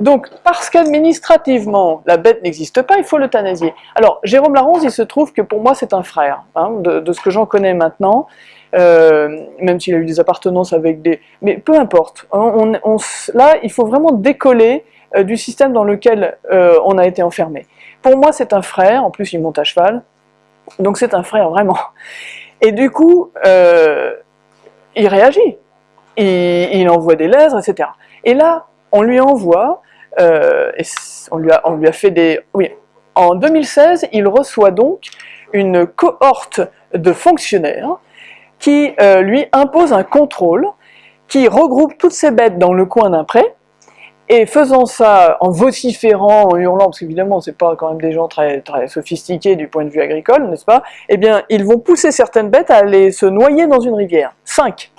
Donc, parce qu'administrativement, la bête n'existe pas, il faut l'euthanasier. Alors, Jérôme Laronze, il se trouve que pour moi, c'est un frère, hein, de, ce que j'en connais maintenant, euh, même s'il a eu des appartenances avec des... Mais peu importe, hein, là, il faut vraiment décoller euh, du système dans lequel euh, on a été enfermé. Pour moi, c'est un frère, en plus, il monte à cheval, donc c'est un frère, vraiment. Et du coup, il réagit, il, il envoie des lettres, etc. Et là, on lui envoie, euh, et c- on, lui a, on lui a fait des... Oui, en 2016, il reçoit donc une cohorte de fonctionnaires qui euh, lui impose un contrôle, qui regroupe toutes ces bêtes dans le coin d'un pré, et faisant ça en vociférant, en hurlant, parce qu'évidemment c'est pas quand même des gens très, très sophistiqués du point de vue agricole, n'est-ce pas? Eh bien, ils vont pousser certaines bêtes à aller se noyer dans une rivière. Cinq.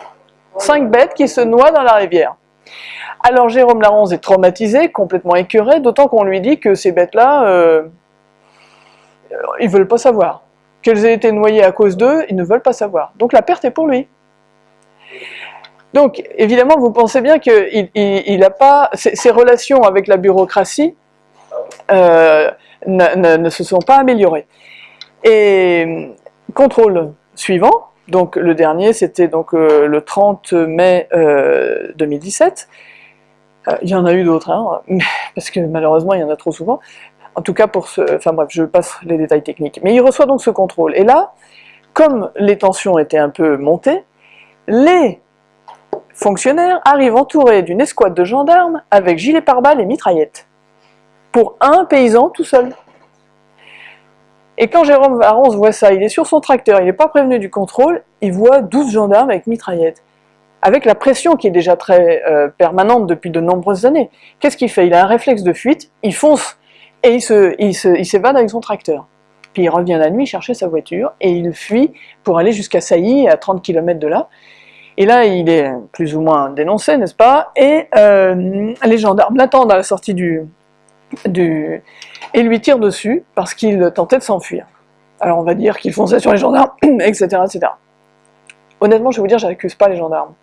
Cinq bêtes qui se noient dans la rivière. Alors Jérôme Laronze est traumatisé, complètement écœuré, d'autant qu'on lui dit que ces bêtes-là, euh, ils veulent pas savoir. Qu'elles aient été noyées à cause d'eux, ils ne veulent pas savoir. Donc la perte est pour lui. Donc évidemment, vous pensez bien pas ses, relations avec la bureaucratie euh, ne, ne- ne se sont pas améliorées. Et contrôle suivant, donc le dernier, c'était donc euh, le 30 mai euh, 2017. Euh, il y en a eu d'autres, hein, parce que malheureusement il y en a trop souvent. En tout cas pour ce, enfin bref, je passe les détails techniques. Mais il reçoit donc ce contrôle. Et là, comme les tensions étaient un peu montées, les fonctionnaires arrivent entourés d'une escouade de gendarmes avec gilet pare-balles et mitraillettes. pour un paysan tout seul. Et quand Jérôme Varonze voit ça, il est sur son tracteur, il n'est pas prévenu du contrôle, il voit 12 gendarmes avec mitraillettes. Avec la pression qui est déjà très euh, permanente depuis de nombreuses années. Qu'est-ce qu'il fait? Il a un réflexe de fuite, il fonce et il s'évade avec son tracteur. Puis il revient la nuit chercher sa voiture et il fuit pour aller jusqu'à Sailly, à 30 km de là. Et là, il est plus ou moins dénoncé, n'est-ce pas? Et euh, les gendarmes l'attendent à la sortie du, et lui tirent dessus parce qu'il tentait de s'enfuir. Alors on va dire qu'il fonçait sur les gendarmes, etc., etc. Honnêtement, je vais vous dire, je n'accuse pas les gendarmes.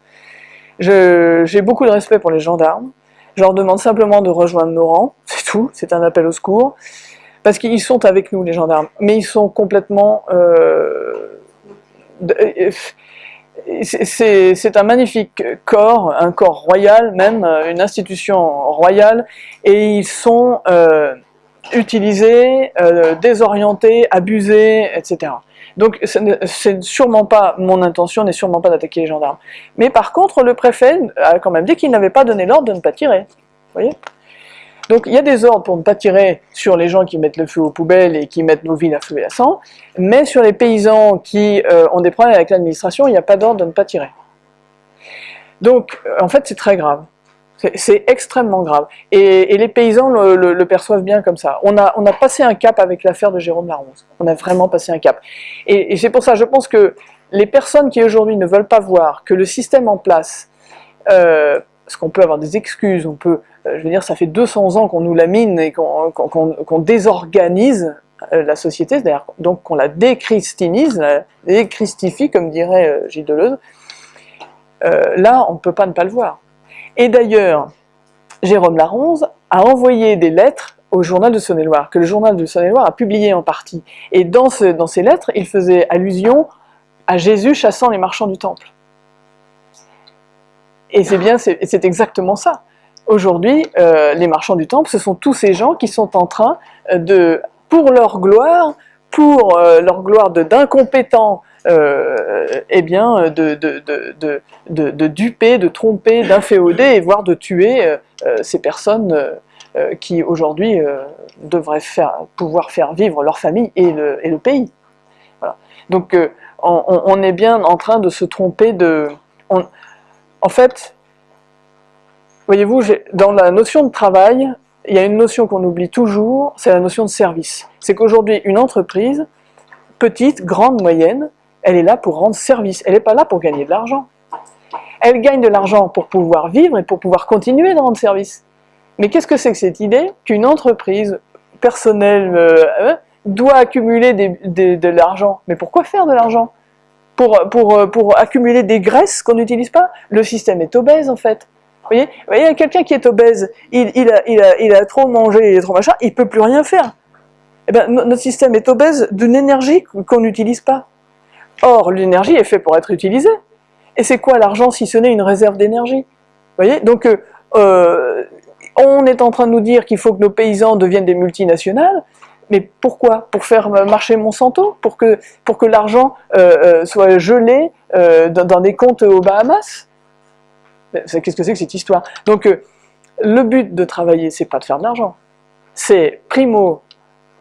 J'ai beaucoup de respect pour les gendarmes. Je leur demande simplement de rejoindre nos rangs, c'est tout, c'est un appel au secours. Parce qu'ils sont avec nous, les gendarmes, mais ils sont complètement... Euh, euh c'est un magnifique corps, un corps royal même, une institution royale, et ils sont euh, utilisés, euh, désorientés, abusés, etc. Donc c'est sûrement pas mon intention, n'est sûrement pas d'attaquer les gendarmes. Mais par contre, le préfet a quand même dit qu'il n'avait pas donné l'ordre de ne pas tirer. Vous voyez? Donc il y a des ordres pour ne pas tirer sur les gens qui mettent le feu aux poubelles et qui mettent nos villes à feu et à sang, mais sur les paysans qui euh, ont des problèmes avec l'administration, il n'y a pas d'ordre de ne pas tirer. Donc en fait c'est très grave. C'est extrêmement grave. Et, les paysans le, perçoivent bien comme ça. On a, on a passé un cap avec l'affaire de Jérôme Laronce. On a vraiment passé un cap. Et, c'est pour ça, je pense que les personnes qui aujourd'hui ne veulent pas voir que le système en place, euh, parce qu'on peut avoir des excuses, on peut je veux dire, ça fait 200 ans qu'on nous lamine et qu'on désorganise euh, la société, donc qu'on la déchristinise, la déchristifie, comme dirait euh, Gilles Deleuze, là, on ne peut pas ne pas le voir. Et d'ailleurs, Jérôme Laronze a envoyé des lettres au journal de Saône-et-Loire, que le journal de Saône-et-Loire a publié en partie. Et dans, dans ces lettres, il faisait allusion à Jésus chassant les marchands du temple. Et c'est bien, c'est exactement ça. Aujourd'hui, euh, les marchands du temple, ce sont tous ces gens qui sont en train euh, de, pour leur gloire, pour euh, leur gloire d'incompétents, eh bien, de, de, duper, de tromper, d'inféoder, et voire de tuer ces personnes qui aujourd'hui devraient faire, pouvoir faire vivre leur famille et le, et le pays. Donc on, on, est bien en train de se tromper de... en fait, Voyez-vous, dans la notion de travail, il y a une notion qu'on oublie toujours, c'est la notion de service. C'est qu'aujourd'hui, une entreprise, petite, grande, moyenne, elle est là pour rendre service, elle n'est pas là pour gagner de l'argent. Elle gagne de l'argent pour pouvoir vivre et pour pouvoir continuer de rendre service. Mais qu'est-ce que c'est que cette idée qu'une entreprise personnelle euh, hein, doit accumuler de l'argent? Mais pourquoi faire de l'argent? Pour, pour, pour accumuler des graisses qu'on n'utilise pas? Le système est obèse en fait. Vous voyez, Vous voyez quelqu'un qui est obèse, il, a, a, a, trop mangé, il est trop machin, il ne peut plus rien faire. Eh bien, notre système est obèse d'une énergie qu'on n'utilise pas. Or, l'énergie est faite pour être utilisée. Et c'est quoi l'argent si ce n'est une réserve d'énergie? Vous voyez Donc, euh, euh, on est en train de nous dire qu'il faut que nos paysans deviennent des multinationales, mais pourquoi? Pour faire marcher Monsanto? Pour que, pour que l'argent euh, soit gelé dans des comptes aux Bahamas? Qu'est-ce que c'est que cette histoire? Donc, euh, le but de travailler, c'est pas de faire de l'argent. C'est, primo,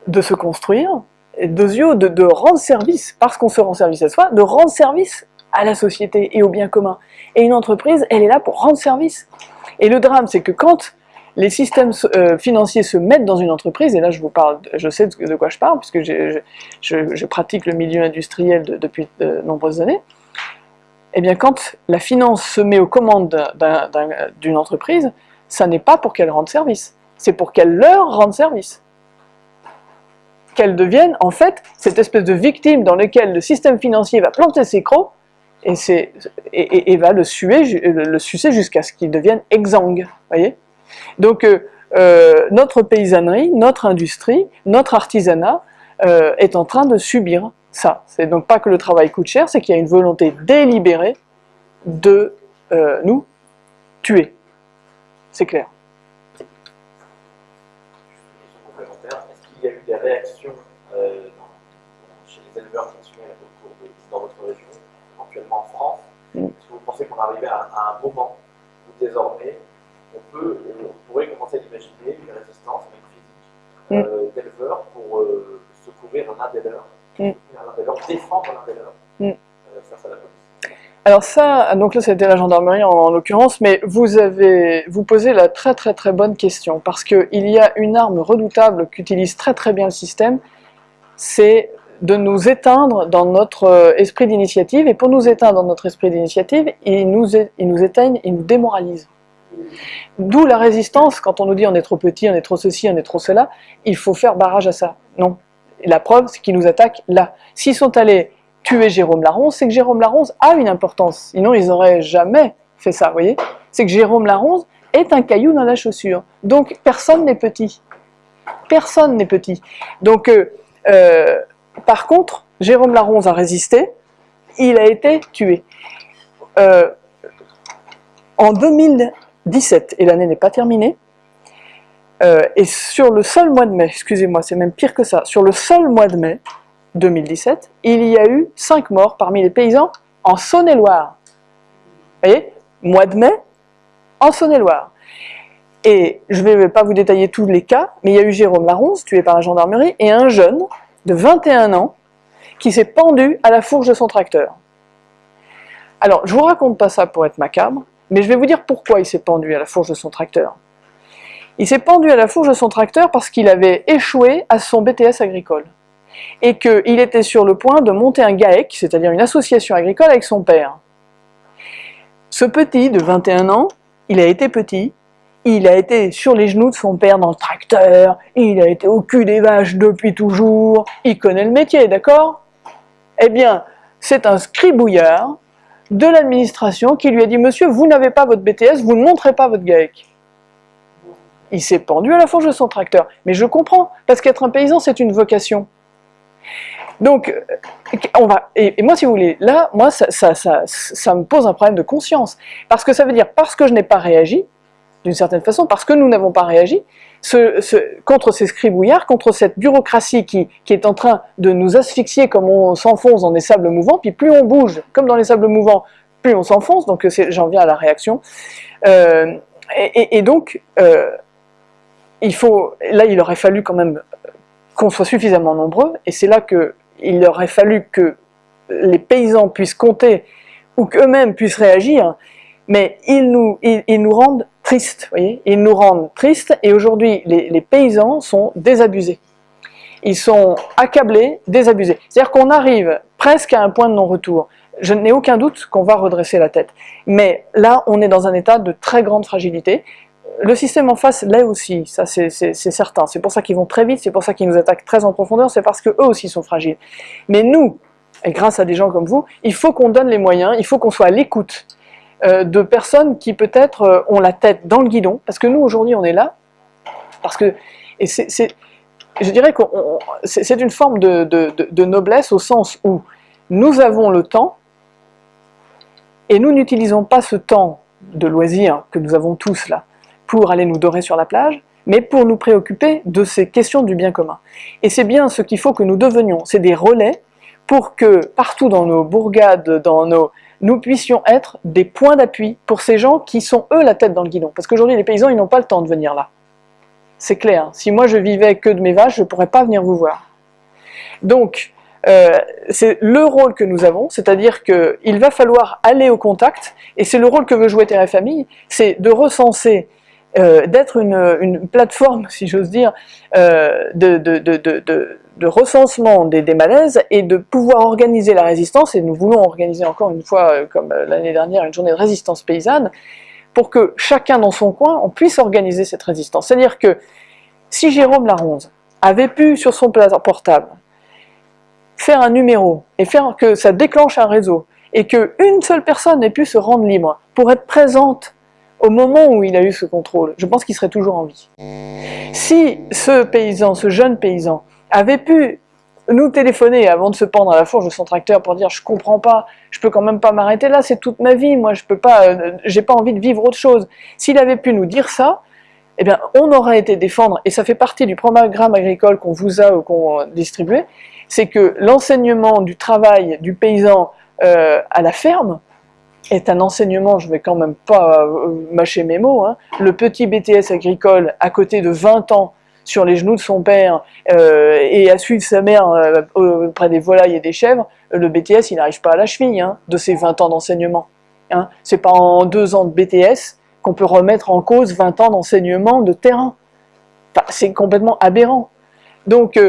de se construire, et de rendre service, parce qu'on se rend service à soi, de rendre service à la société et au bien commun. Et une entreprise, elle est là pour rendre service. Et le drame, c'est que quand les systèmes euh, financiers se mettent dans une entreprise, et là je vous parle, je sais de quoi je parle, puisque je, pratique le milieu industriel depuis de nombreuses années, eh bien quand la finance se met aux commandes d'une entreprise, ça n'est pas pour qu'elle rende service, c'est pour qu'elle leur rende service. Qu'elle devienne en fait cette espèce de victime dans laquelle le système financier va planter ses crocs et, va le, sucer jusqu'à ce qu'il devienne exsangue. Donc euh, euh, notre paysannerie, notre industrie, notre artisanat euh, est en train de subir ça. C'est donc pas que le travail coûte cher, c'est qu'il y a une volonté délibérée de euh, nous tuer. C'est clair. Est-ce qu'il y a eu des réactions euh, chez les éleveurs ont dans votre région, éventuellement en France? Mm. Est-ce que vous pensez qu'on arrive à, à, un moment où désormais on, peut, on pourrait commencer à imaginer une résistance, physique, euh, d'éleveurs pour euh, secourir l'un des leurs, Mm. Mm. Alors ça, donc là c'était la gendarmerie en, en l'occurrence, mais vous avez, vous posez la très très très bonne question, parce qu'il y a une arme redoutable qu'utilise très très bien le système, c'est de nous éteindre dans notre euh, esprit d'initiative, et pour nous éteindre dans notre esprit d'initiative, ils nous, ils nous éteignent, ils nous démoralisent. D'où la résistance, quand on nous dit on est trop petit, on est trop ceci, on est trop cela, il faut faire barrage à ça. Non. La preuve, c'est qu'ils nous attaquent là. S'ils sont allés tuer Jérôme Laronce, c'est que Jérôme Laronce a une importance. Sinon, ils n'auraient jamais fait ça, vous voyez C'est que Jérôme Laronce est un caillou dans la chaussure. Donc, personne n'est petit. Personne n'est petit. Donc, euh, euh, par contre, Jérôme Laronce a résisté, il a été tué. Euh, en 2017, et l'année n'est pas terminée, euh, et sur le seul mois de mai, excusez-moi, c'est même pire que ça, sur le seul mois de mai 2017, il y a eu 5 morts parmi les paysans en Saône-et-Loire. Vous voyez Mois de mai, en Saône-et-Loire. Et je ne vais pas vous détailler tous les cas, mais il y a eu Jérôme Laronce, tué par la gendarmerie, et un jeune de 21 ans qui s'est pendu à la fourche de son tracteur. Alors, je vous raconte pas ça pour être macabre, mais je vais vous dire pourquoi il s'est pendu à la fourche de son tracteur. Il s'est pendu à la fourche de son tracteur parce qu'il avait échoué à son BTS agricole. Et qu'il était sur le point de monter un GAEC, c'est-à-dire une association agricole avec son père. Ce petit de 21 ans, il a été petit, il a été sur les genoux de son père dans le tracteur, il a été au cul des vaches depuis toujours, il connaît le métier, d'accord? Eh bien, c'est un scribouillard de l'administration qui lui a dit « Monsieur, vous n'avez pas votre BTS, vous ne montrez pas votre GAEC ». Il s'est pendu à la fourche de son tracteur. Mais je comprends, parce qu'être un paysan, c'est une vocation. Donc, euh, on va, et, moi, si vous voulez, là, moi, ça, ça, ça, me pose un problème de conscience. Parce que ça veut dire, parce que je n'ai pas réagi, d'une certaine façon, parce que nous n'avons pas réagi, contre ces scribouillards, contre cette bureaucratie qui, qui est en train de nous asphyxier comme on s'enfonce dans des sables mouvants, puis plus on bouge, comme dans les sables mouvants, plus on s'enfonce, donc c'est- j'en viens à la réaction. Euh, et, donc, euh, il faut, là, il aurait fallu quand même qu'on soit suffisamment nombreux, et c'est là que il aurait fallu que les paysans puissent compter, ou qu'eux-mêmes puissent réagir, mais ils nous, ils, nous rendent tristes, voyez Ils nous rendent tristes, et aujourd'hui, les, les paysans sont désabusés. Ils sont accablés, désabusés. C'est-à-dire qu'on arrive presque à un point de non-retour. Je n'ai aucun doute qu'on va redresser la tête. Mais là, on est dans un état de très grande fragilité. Le système en face l'est aussi, ça c'est certain. C'est pour ça qu'ils vont très vite, c'est pour ça qu'ils nous attaquent très en profondeur, c'est parce qu'eux aussi sont fragiles. Mais nous, et grâce à des gens comme vous, il faut qu'on donne les moyens, il faut qu'on soit à l'écoute euh, de personnes qui peut-être euh, ont la tête dans le guidon, parce que nous aujourd'hui on est là, parce que, et c'est, je dirais que c'est une forme de, de- noblesse au sens où nous avons le temps, et nous n'utilisons pas ce temps de loisir que nous avons tous là, pour aller nous dorer sur la plage, mais pour nous préoccuper de ces questions du bien commun. Et c'est bien ce qu'il faut que nous devenions, c'est des relais pour que partout dans nos bourgades, dans nos, nous puissions être des points d'appui pour ces gens qui sont eux la tête dans le guidon. Parce qu'aujourd'hui les paysans ils n'ont pas le temps de venir là. C'est clair, si moi je vivais que de mes vaches, je ne pourrais pas venir vous voir. Donc, euh, c'est le rôle que nous avons, c'est-à-dire qu'il va falloir aller au contact, et c'est le rôle que veut jouer Terre et Famille, c'est de recenser, euh, d'être une, plateforme, si j'ose dire, euh, de, recensement des, malaises, et de pouvoir organiser la résistance, et nous voulons organiser encore une fois, euh, comme l'année dernière, une journée de résistance paysanne, pour que chacun dans son coin, on puisse organiser cette résistance. C'est-à-dire que si Jérôme Laronze avait pu, sur son portable, faire un numéro et faire que ça déclenche un réseau et qu'une seule personne ait pu se rendre libre pour être présente au moment où il a eu ce contrôle, je pense qu'il serait toujours en vie. Si ce paysan, ce jeune paysan, avait pu nous téléphoner avant de se pendre à la fourche de son tracteur pour dire je comprends pas, je peux quand même pas m'arrêter là, c'est toute ma vie, moi je peux pas, euh, j'ai pas envie de vivre autre chose. S'il avait pu nous dire ça, eh bien on aurait été défendre, et ça fait partie du programme agricole qu'on vous a ou qu'on distribué, c'est que l'enseignement du travail du paysan euh, à la ferme est un enseignement, je vais quand même pas euh, mâcher mes mots, hein, le petit BTS agricole à côté de 20 ans sur les genoux de son père euh, et à suivre sa mère euh, auprès des volailles et des chèvres, le BTS il n'arrive pas à la cheville hein, de ses 20 ans d'enseignement. Hein. C'est pas en deux ans de BTS qu'on peut remettre en cause 20 ans d'enseignement de terrain. C'est complètement aberrant. Donc,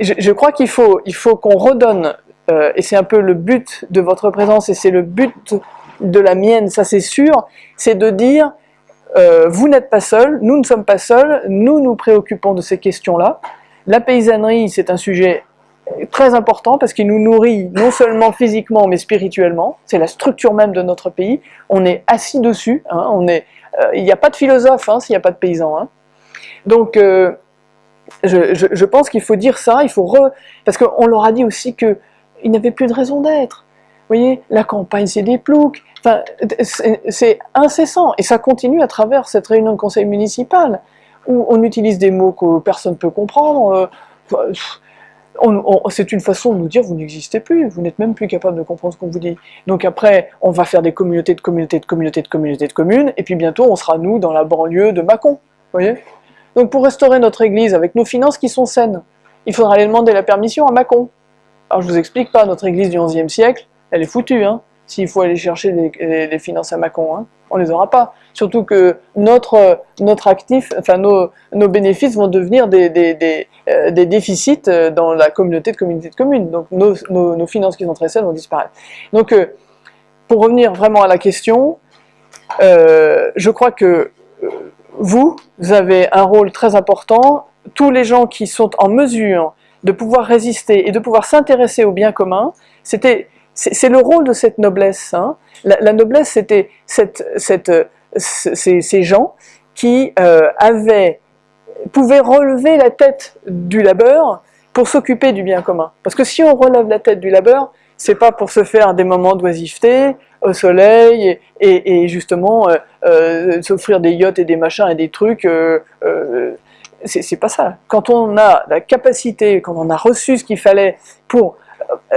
je, crois qu'il faut, il faut qu'on redonne, euh, et c'est un peu le but de votre présence, et c'est le but de la mienne, ça c'est sûr, c'est de dire, euh, vous n'êtes pas seul, nous ne sommes pas seuls, nous nous préoccupons de ces questions-là. La paysannerie, c'est un sujet très important parce qu'il nous nourrit non seulement physiquement mais spirituellement, c'est la structure même de notre pays, on est assis dessus, hein, on est, euh, il n'y a pas de philosophe hein, s'il n'y a pas de paysan. Hein. Donc je, pense qu'il faut dire ça, il faut parce qu'on leur a dit aussi qu'il n'y avait plus de raison d'être. Vous voyez, la campagne c'est des ploucs, enfin, c'est incessant, et ça continue à travers cette réunion de conseil municipal, où on utilise des mots que personne ne peut comprendre, euh, c'est une façon de nous dire vous n'existez plus, vous n'êtes même plus capable de comprendre ce qu'on vous dit. Donc après, on va faire des communautés de communautés de communautés de communautés de communes, et puis bientôt on sera nous dans la banlieue de Mâcon, vous voyez Donc pour restaurer notre église avec nos finances qui sont saines, il faudra aller demander la permission à Mâcon. Alors je vous explique pas, notre église du XIe siècle, elle est foutue, hein, s'il faut aller chercher des, finances à Macon, hein, on les aura pas. Surtout que notre, notre actif, enfin nos, nos bénéfices vont devenir des, des, des, euh, des, déficits euh, dans la communauté de communautés de communes. Donc nos, nos, finances qui sont très saines vont disparaître. Donc euh, pour revenir vraiment à la question, euh, je crois que euh, vous, vous avez un rôle très important. Tous les gens qui sont en mesure de pouvoir résister et de pouvoir s'intéresser au bien commun, c'était c'est le rôle de cette noblesse. Hein. La, noblesse, c'était cette, cette, ces, ces, gens qui euh, avaient, pouvaient relever la tête du labeur pour s'occuper du bien commun. Parce que si on relève la tête du labeur, c'est pas pour se faire des moments d'oisiveté au soleil et, et, justement euh, euh, s'offrir des yachts et des machins et des trucs. Euh, euh, c'est pas ça. Quand on a la capacité, quand on a reçu ce qu'il fallait pour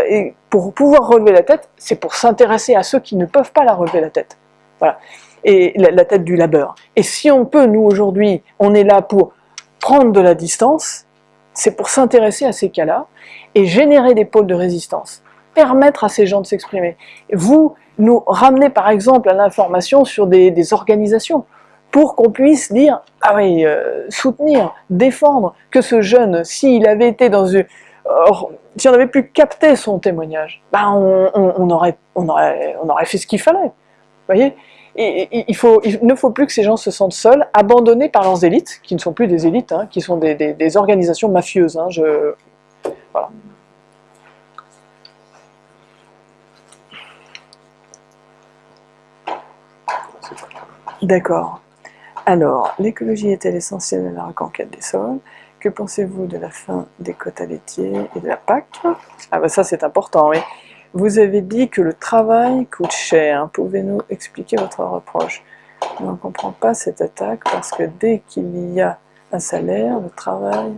et pour pouvoir relever la tête, c'est pour s'intéresser à ceux qui ne peuvent pas la relever la tête. Voilà. Et la, tête du labeur. Et si on peut, nous aujourd'hui, on est là pour prendre de la distance, c'est pour s'intéresser à ces cas-là et générer des pôles de résistance, permettre à ces gens de s'exprimer. Vous nous ramenez par exemple à l'information sur des, organisations pour qu'on puisse dire, ah oui, euh, soutenir, défendre que ce jeune, s'il avait été dans une, Or, si on avait pu capter son témoignage, ben on, aurait, on, aurait, on aurait fait ce qu'il fallait. Voyez? Et, il, faut, ne faut plus que ces gens se sentent seuls, abandonnés par leurs élites, qui ne sont plus des élites, hein, qui sont des, organisations mafieuses. Hein, voilà. D'accord. Alors, l'écologie est-elle essentielle à la reconquête des sols? Que pensez-vous de la fin des quotas laitiers et de la PAC? Ah ben ça c'est important, oui. Vous avez dit que le travail coûte cher. Pouvez-nous expliquer votre reproche? Je ne comprends pas cette attaque parce que dès qu'il y a un salaire, le travail,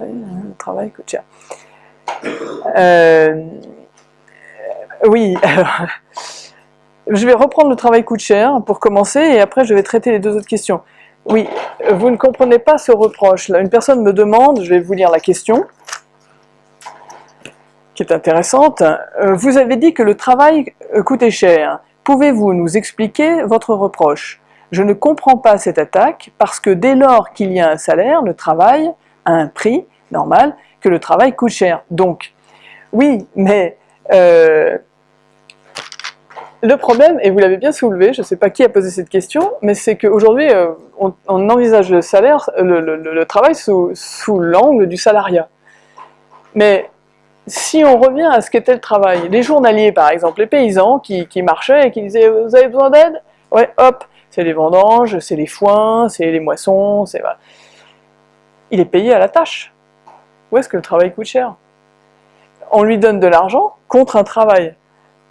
le travail coûte cher. Euh, oui, alors, je vais reprendre le travail coûte cher pour commencer et après je vais traiter les deux autres questions. Oui, vous ne comprenez pas ce reproche. Là, une personne me demande, je vais vous lire la question, qui est intéressante. Euh, vous avez dit que le travail euh, coûtait cher. Pouvez-vous nous expliquer votre reproche? Je ne comprends pas cette attaque parce que dès lors qu'il y a un salaire, le travail a un prix normal, que le travail coûte cher. Donc, oui, mais euh, le problème, et vous l'avez bien soulevé, je ne sais pas qui a posé cette question, mais c'est qu'aujourd'hui, euh, on, envisage le salaire, le, travail sous, l'angle du salariat. Mais si on revient à ce qu'était le travail, les journaliers par exemple, les paysans qui, marchaient et qui disaient « vous avez besoin d'aide ?» Ouais, hop, c'est les vendanges, c'est les foins, c'est les moissons, c'est... Il est payé à la tâche. Où est-ce que le travail coûte cher? On lui donne de l'argent contre un travail.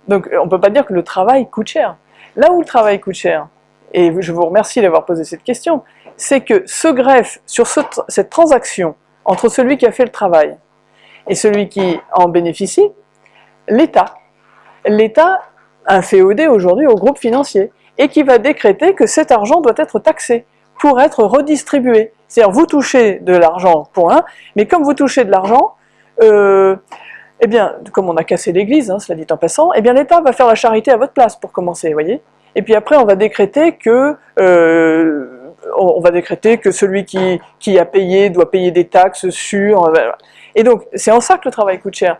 Donc on ne peut pas dire que le travail coûte cher. Là où le travail coûte cher, et je vous remercie d'avoir posé cette question, c'est que ce greffe sur ce, cette transaction entre celui qui a fait le travail et celui qui en bénéficie, l'État. L'État a un féodé aujourd'hui au groupe financier et qui va décréter que cet argent doit être taxé pour être redistribué. C'est-à-dire, vous touchez de l'argent, point, mais comme vous touchez de l'argent, euh, eh bien, comme on a cassé l'église, hein, cela dit en passant, eh bien l'État va faire la charité à votre place pour commencer, vous voyez Et puis après, on va décréter que... Euh, on va décréter que celui qui, a payé doit payer des taxes sur... Euh, et donc, c'est en ça que le travail coûte cher.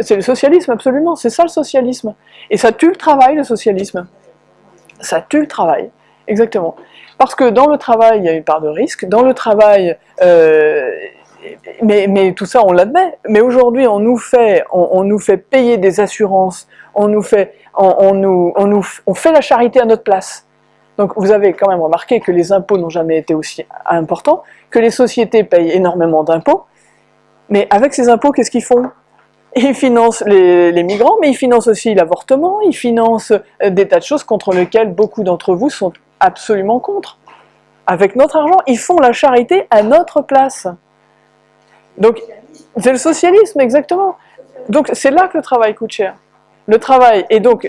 C'est le socialisme, absolument, c'est ça le socialisme. Et ça tue le travail, le socialisme. Ça tue le travail, exactement. Parce que dans le travail, il y a une part de risque, dans le travail, euh, mais, tout ça on l'admet, mais aujourd'hui on, nous fait, payer des assurances, on nous fait, on, nous, fait la charité à notre place. Donc vous avez quand même remarqué que les impôts n'ont jamais été aussi importants, que les sociétés payent énormément d'impôts, mais avec ces impôts, qu'est-ce qu'ils font? Ils financent les, les, migrants, mais ils financent aussi l'avortement, ils financent euh, des tas de choses contre lesquelles beaucoup d'entre vous sont absolument contre. Avec notre argent, ils font la charité à notre place. Donc, c'est le socialisme, exactement. Donc, c'est là que le travail coûte cher. Le travail, et donc,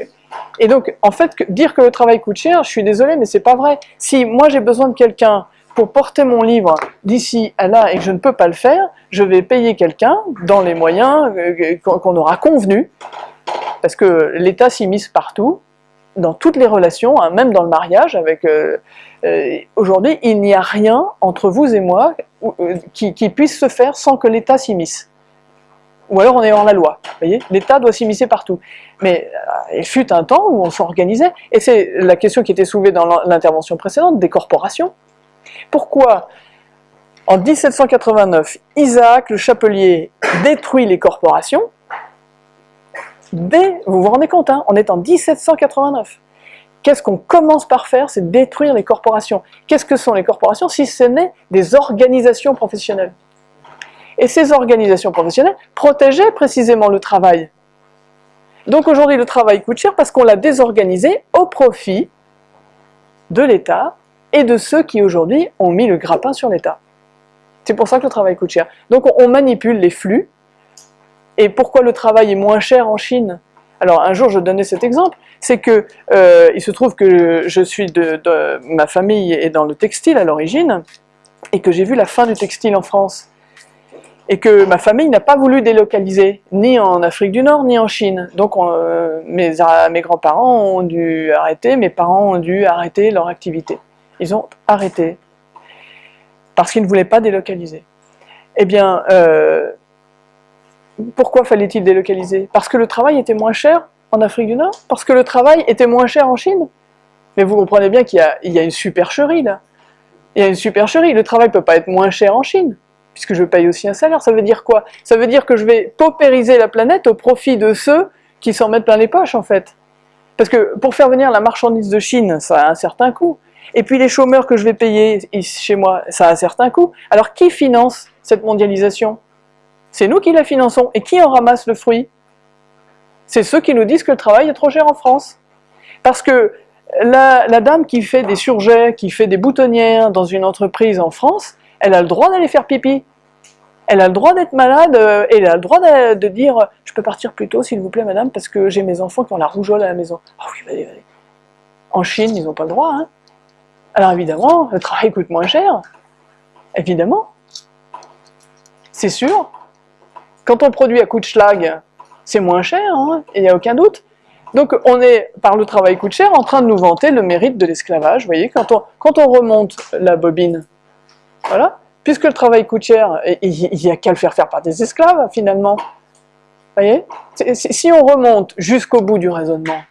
et donc en fait, dire que le travail coûte cher, je suis désolé, mais c'est pas vrai. Si moi j'ai besoin de quelqu'un pour porter mon livre d'ici à là et que je ne peux pas le faire, je vais payer quelqu'un dans les moyens euh, qu'on aura convenus, parce que l'État s'immisce partout, dans toutes les relations, hein, même dans le mariage, avec euh, euh, aujourd'hui, il n'y a rien entre vous et moi qui, qui, puisse se faire sans que l'État s'immisce. Ou alors on est hors la loi, voyez? L'État doit s'immiscer partout. Mais il fut un temps où on s'organisait, et c'est la question qui était soulevée dans l'intervention précédente, des corporations. Pourquoi en 1789, Isaac le Chapelier détruit les corporations? Dès, vous vous rendez compte, hein, on est en 1789. Qu'est-ce qu'on commence par faire C'est détruire les corporations. Qu'est-ce que sont les corporations si ce n'est des organisations professionnelles? Et ces organisations professionnelles protégeaient précisément le travail. Donc aujourd'hui le travail coûte cher parce qu'on l'a désorganisé au profit de l'État et de ceux qui aujourd'hui ont mis le grappin sur l'État. C'est pour ça que le travail coûte cher. Donc on manipule les flux. Et pourquoi le travail est moins cher en Chine? Alors un jour je donnais cet exemple, c'est que euh, il se trouve que je suis de, ma famille est dans le textile à l'origine, et que j'ai vu la fin du textile en France et que ma famille n'a pas voulu délocaliser, ni en Afrique du Nord, ni en Chine. Donc euh, mes, mes grands-parents ont dû arrêter, mes parents ont dû arrêter leur activité. Ils ont arrêté parce qu'ils ne voulaient pas délocaliser. Eh bien, euh, pourquoi fallait-il délocaliser? Parce que le travail était moins cher en Afrique du Nord? Parce que le travail était moins cher en Chine? Mais vous comprenez bien qu'il y, a une supercherie là. Il y a une supercherie, le travail ne peut pas être moins cher en Chine, puisque je paye aussi un salaire. Ça veut dire quoi? Ça veut dire que je vais paupériser la planète au profit de ceux qui s'en mettent plein les poches en fait. Parce que pour faire venir la marchandise de Chine, ça a un certain coût. Et puis les chômeurs que je vais payer chez moi, ça a un certain coût. Alors qui finance cette mondialisation? C'est nous qui la finançons. Et qui en ramasse le fruit? C'est ceux qui nous disent que le travail est trop cher en France. Parce que la, dame qui fait des surjets, qui fait des boutonnières dans une entreprise en France, elle a le droit d'aller faire pipi. Elle a le droit d'être malade euh, et elle a le droit de, dire « Je peux partir plus tôt, s'il vous plaît, madame, parce que j'ai mes enfants qui ont la rougeole à la maison. Oh oui, allez, allez. En Chine, ils n'ont pas le droit. Hein. Alors évidemment, le travail coûte moins cher. Évidemment. C'est sûr. Quand on produit à coup de schlag, c'est moins cher, hein, il n'y a aucun doute. Donc on est, par le travail coûte cher, en train de nous vanter le mérite de l'esclavage. Vous voyez, quand on, remonte la bobine, voilà, puisque le travail coûte cher, il n'y a qu'à le faire faire par des esclaves, finalement. Vous voyez? Si on remonte jusqu'au bout du raisonnement.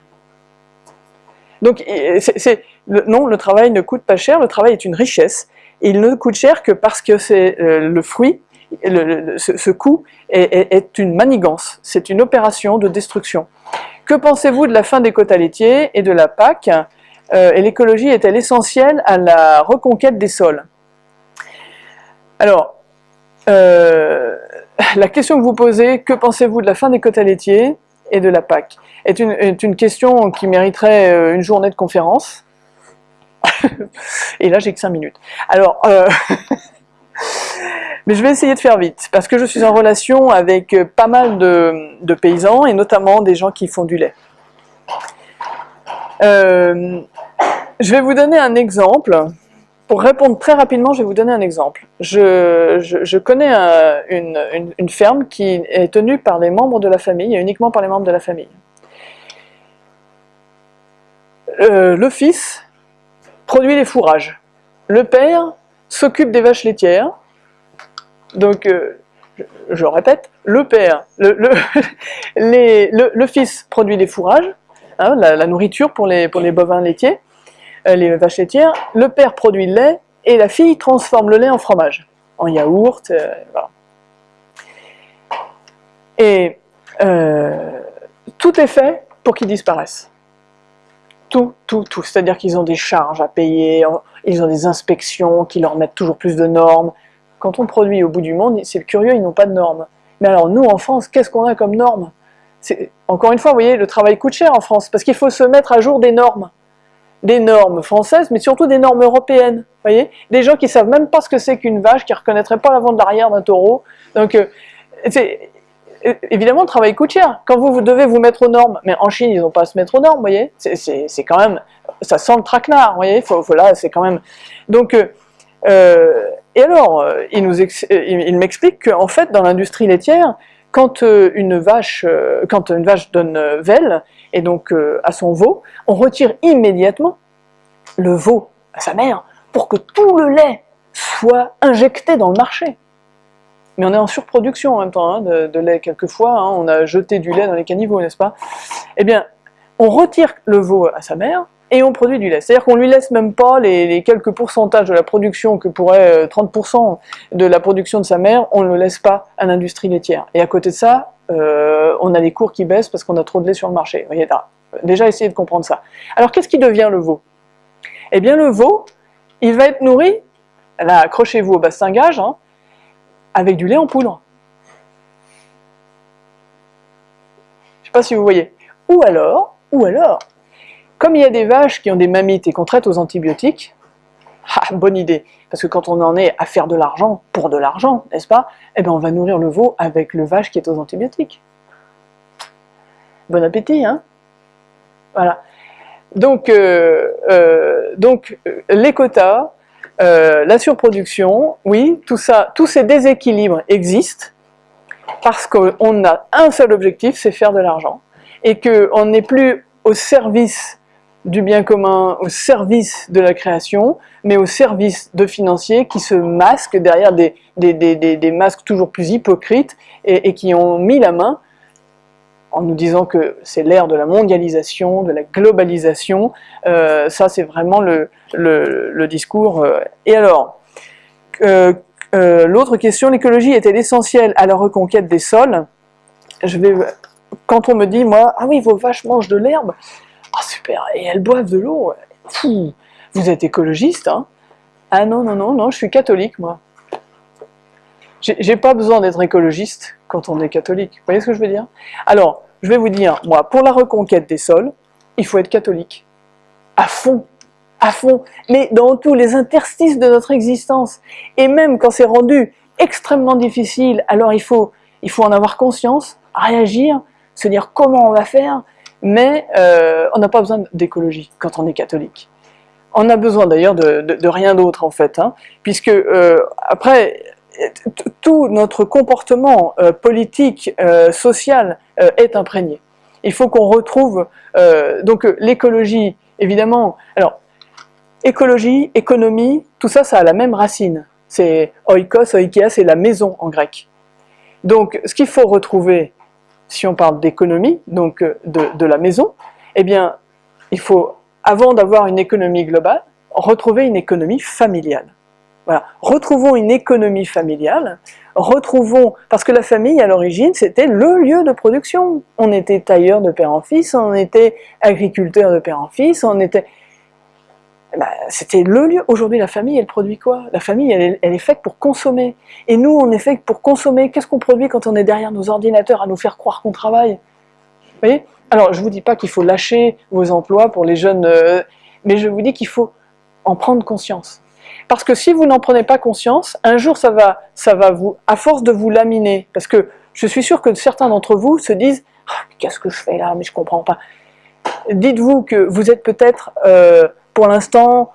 Donc, non, le travail ne coûte pas cher, le travail est une richesse. il ne coûte cher que parce que c'est euh, le fruit, ce, coût est, une manigance, c'est une opération de destruction. Que pensez-vous de la fin des quotas laitiers et de la PAC euh, Et l'écologie est-elle essentielle à la reconquête des sols? Alors, euh, la question que vous posez, que pensez-vous de la fin des quotas laitiers et de la PAC est une, est une question qui mériterait une journée de conférence. Et là, j'ai que 5 minutes. Alors, euh, mais je vais essayer de faire vite, parce que je suis en relation avec pas mal de, paysans, et notamment des gens qui font du lait. Euh, je vais vous donner un exemple pour répondre très rapidement, je vais vous donner un exemple. Je, connais un- une, ferme qui est tenue par les membres de la famille, et uniquement par les membres de la famille. Euh, le fils produit les fourrages. Le père s'occupe des vaches laitières. Donc, euh, je, répète, le père, le, fils produit les fourrages, hein, la, nourriture pour les, bovins laitiers, euh, les vaches laitières. Le père produit le lait et la fille transforme le lait en fromage, en yaourt. euh. Et tout est fait pour qu'ils disparaissent. Tout, tout, tout. C'est-à-dire qu'ils ont des charges à payer, ils ont des inspections qui leur mettent toujours plus de normes. Quand on produit au bout du monde, c'est curieux, ils n'ont pas de normes. Mais alors nous, en France, qu'est-ce qu'on a comme normes? Encore une fois, vous voyez, le travail coûte cher en France, parce qu'il faut se mettre à jour des normes. Des normes françaises, mais surtout des normes européennes. Vous voyez? Des gens qui savent même pas ce que c'est qu'une vache, qui ne reconnaîtraient pas l'avant de l'arrière d'un taureau. Donc, euh, é- évidemment, le travail coûte cher. Quand vous, vous devez vous mettre aux normes, mais en Chine, ils n'ont pas à se mettre aux normes, vous voyez? C'est- quand même, ça sent le traquenard, vous voyez? Faut, c'est quand même... Donc, euh, euh, et alors, euh, euh, il, il m'explique qu'en fait, dans l'industrie laitière, quand euh, une vache, euh, donne euh, velle, et donc euh, à son veau, on retire immédiatement le veau à sa mère pour que tout le lait soit injecté dans le marché. Mais on est en surproduction en même temps hein, de, de lait quelquefois, hein, on a jeté du lait dans les caniveaux, n'est-ce pas? Eh bien, on retire le veau à sa mère et on produit du lait. C'est-à-dire qu'on lui laisse même pas les, quelques pourcentages de la production que pourrait euh, 30% de la production de sa mère, on ne le laisse pas à l'industrie laitière. Et à côté de ça, euh, on a les cours qui baissent parce qu'on a trop de lait sur le marché. Déjà essayez de comprendre ça. Alors qu'est-ce qui devient le veau? Eh bien le veau, il va être nourri, là accrochez-vous au bastingage, hein, avec du lait en poudre. Je ne sais pas si vous voyez. Ou alors, ou alors, comme il y a des vaches qui ont des mammites et qu'on traite aux antibiotiques, ah, bonne idée, parce que quand on en est à faire de l'argent pour de l'argent, n'est-ce pas? Eh bien on va nourrir le veau avec le vache qui est aux antibiotiques. Bon appétit, hein? Voilà. Donc, euh, euh, euh, les quotas, la surproduction, oui, tout ça, tous ces déséquilibres existent parce qu'on a un seul objectif, c'est faire de l'argent, et qu'on n'est plus au service du bien commun, au service de la création, mais au service de financiers qui se masquent derrière des, des, des, des, masques toujours plus hypocrites et, qui ont mis la main en nous disant que c'est l'ère de la mondialisation, de la globalisation, euh, ça c'est vraiment le, le, discours. euh. Et alors, euh, l'autre question, l'écologie est-elle essentielle à la reconquête des sols? Je vais, Quand on me dit, moi, ah oui, vos vaches mangent de l'herbe, ah super, et elles boivent de l'eau, vous êtes écologiste, hein. Ah non, non, non, non, je suis catholique, moi. J'ai pas besoin d'être écologiste quand on est catholique, vous voyez ce que je veux dire? Alors, je vais vous dire, moi, pour la reconquête des sols, il faut être catholique. À fond, à fond, mais dans tous les interstices de notre existence. Et même quand c'est rendu extrêmement difficile, alors il faut, il faut en avoir conscience, réagir, se dire comment on va faire, mais euh, on n'a pas besoin d'écologie quand on est catholique. On a besoin d'ailleurs de, rien d'autre en fait, hein, puisque euh, après, tout notre comportement euh, politique, social est imprégné. Il faut qu'on retrouve, donc l'écologie, évidemment, alors, écologie, économie, tout ça, ça a la même racine. C'est oikos, oikia, c'est la maison en grec. Donc, ce qu'il faut retrouver, si on parle d'économie, donc de, de la maison, eh bien, il faut, avant d'avoir une économie globale, retrouver une économie familiale. Voilà. Retrouvons une économie familiale, retrouvons, parce que la famille à l'origine c'était le lieu de production. On était tailleur de père en fils, on était agriculteur de père en fils, on était... Ben, c'était le lieu. Aujourd'hui la famille elle produit quoi? La famille elle est, faite pour consommer. Et nous on est fait pour consommer. Qu'est-ce qu'on produit quand on est derrière nos ordinateurs à nous faire croire qu'on travaille? Vous voyez? Alors je vous dis pas qu'il faut lâcher vos emplois pour les jeunes, euh, mais je vous dis qu'il faut en prendre conscience. Parce que si vous n'en prenez pas conscience, un jour ça va, ça va vous, à force de vous laminer, parce que je suis sûr que certains d'entre vous se disent oh, « qu'est-ce que je fais là, mais je comprends pas ». Dites-vous que vous êtes peut-être, euh, pour l'instant,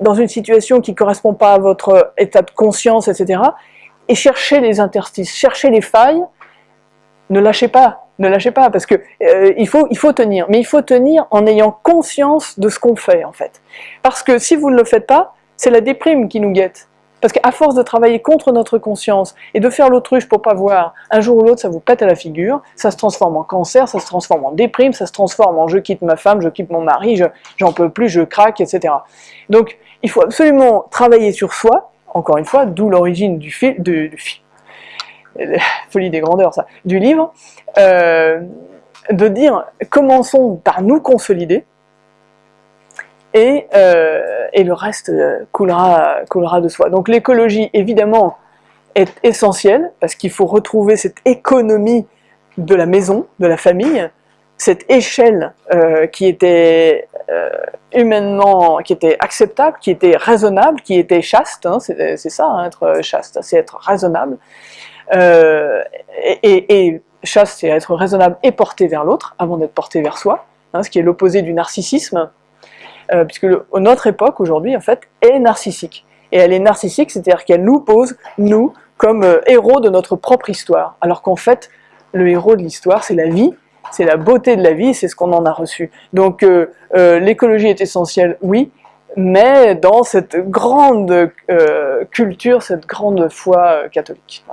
dans une situation qui ne correspond pas à votre état de conscience, etc. Et cherchez les interstices, cherchez les failles, ne lâchez pas, ne lâchez pas, parce que euh, il, faut, il faut tenir, mais il faut tenir en ayant conscience de ce qu'on fait, en fait. Parce que si vous ne le faites pas, c'est la déprime qui nous guette. Parce qu'à force de travailler contre notre conscience et de faire l'autruche pour pas voir, un jour ou l'autre ça vous pète à la figure, ça se transforme en cancer, ça se transforme en déprime, ça se transforme en je quitte ma femme, je quitte mon mari, j'en peux plus, je craque, etc. Donc il faut absolument travailler sur soi, encore une fois, d'où l'origine du film, du, du film, folie des grandeurs ça, du livre, euh, de dire commençons par nous consolider, et, euh, et le reste coulera, coulera de soi. Donc l'écologie, évidemment, est essentielle, parce qu'il faut retrouver cette économie de la maison, de la famille, cette échelle euh, qui était euh, humainement, qui était acceptable, qui était raisonnable, qui était chaste, hein, c'est ça, hein, être chaste, c'est être raisonnable, euh, et, chaste c'est être raisonnable et porté vers l'autre, avant d'être porté vers soi, hein, ce qui est l'opposé du narcissisme, euh, puisque notre époque aujourd'hui en fait est narcissique. Et elle est narcissique, c'est-à-dire qu'elle nous pose, nous, comme euh, héros de notre propre histoire, alors qu'en fait, le héros de l'histoire, c'est la vie, c'est la beauté de la vie, c'est ce qu'on en a reçu. Donc euh, l'écologie est essentielle, oui, mais dans cette grande culture, cette grande foi catholique.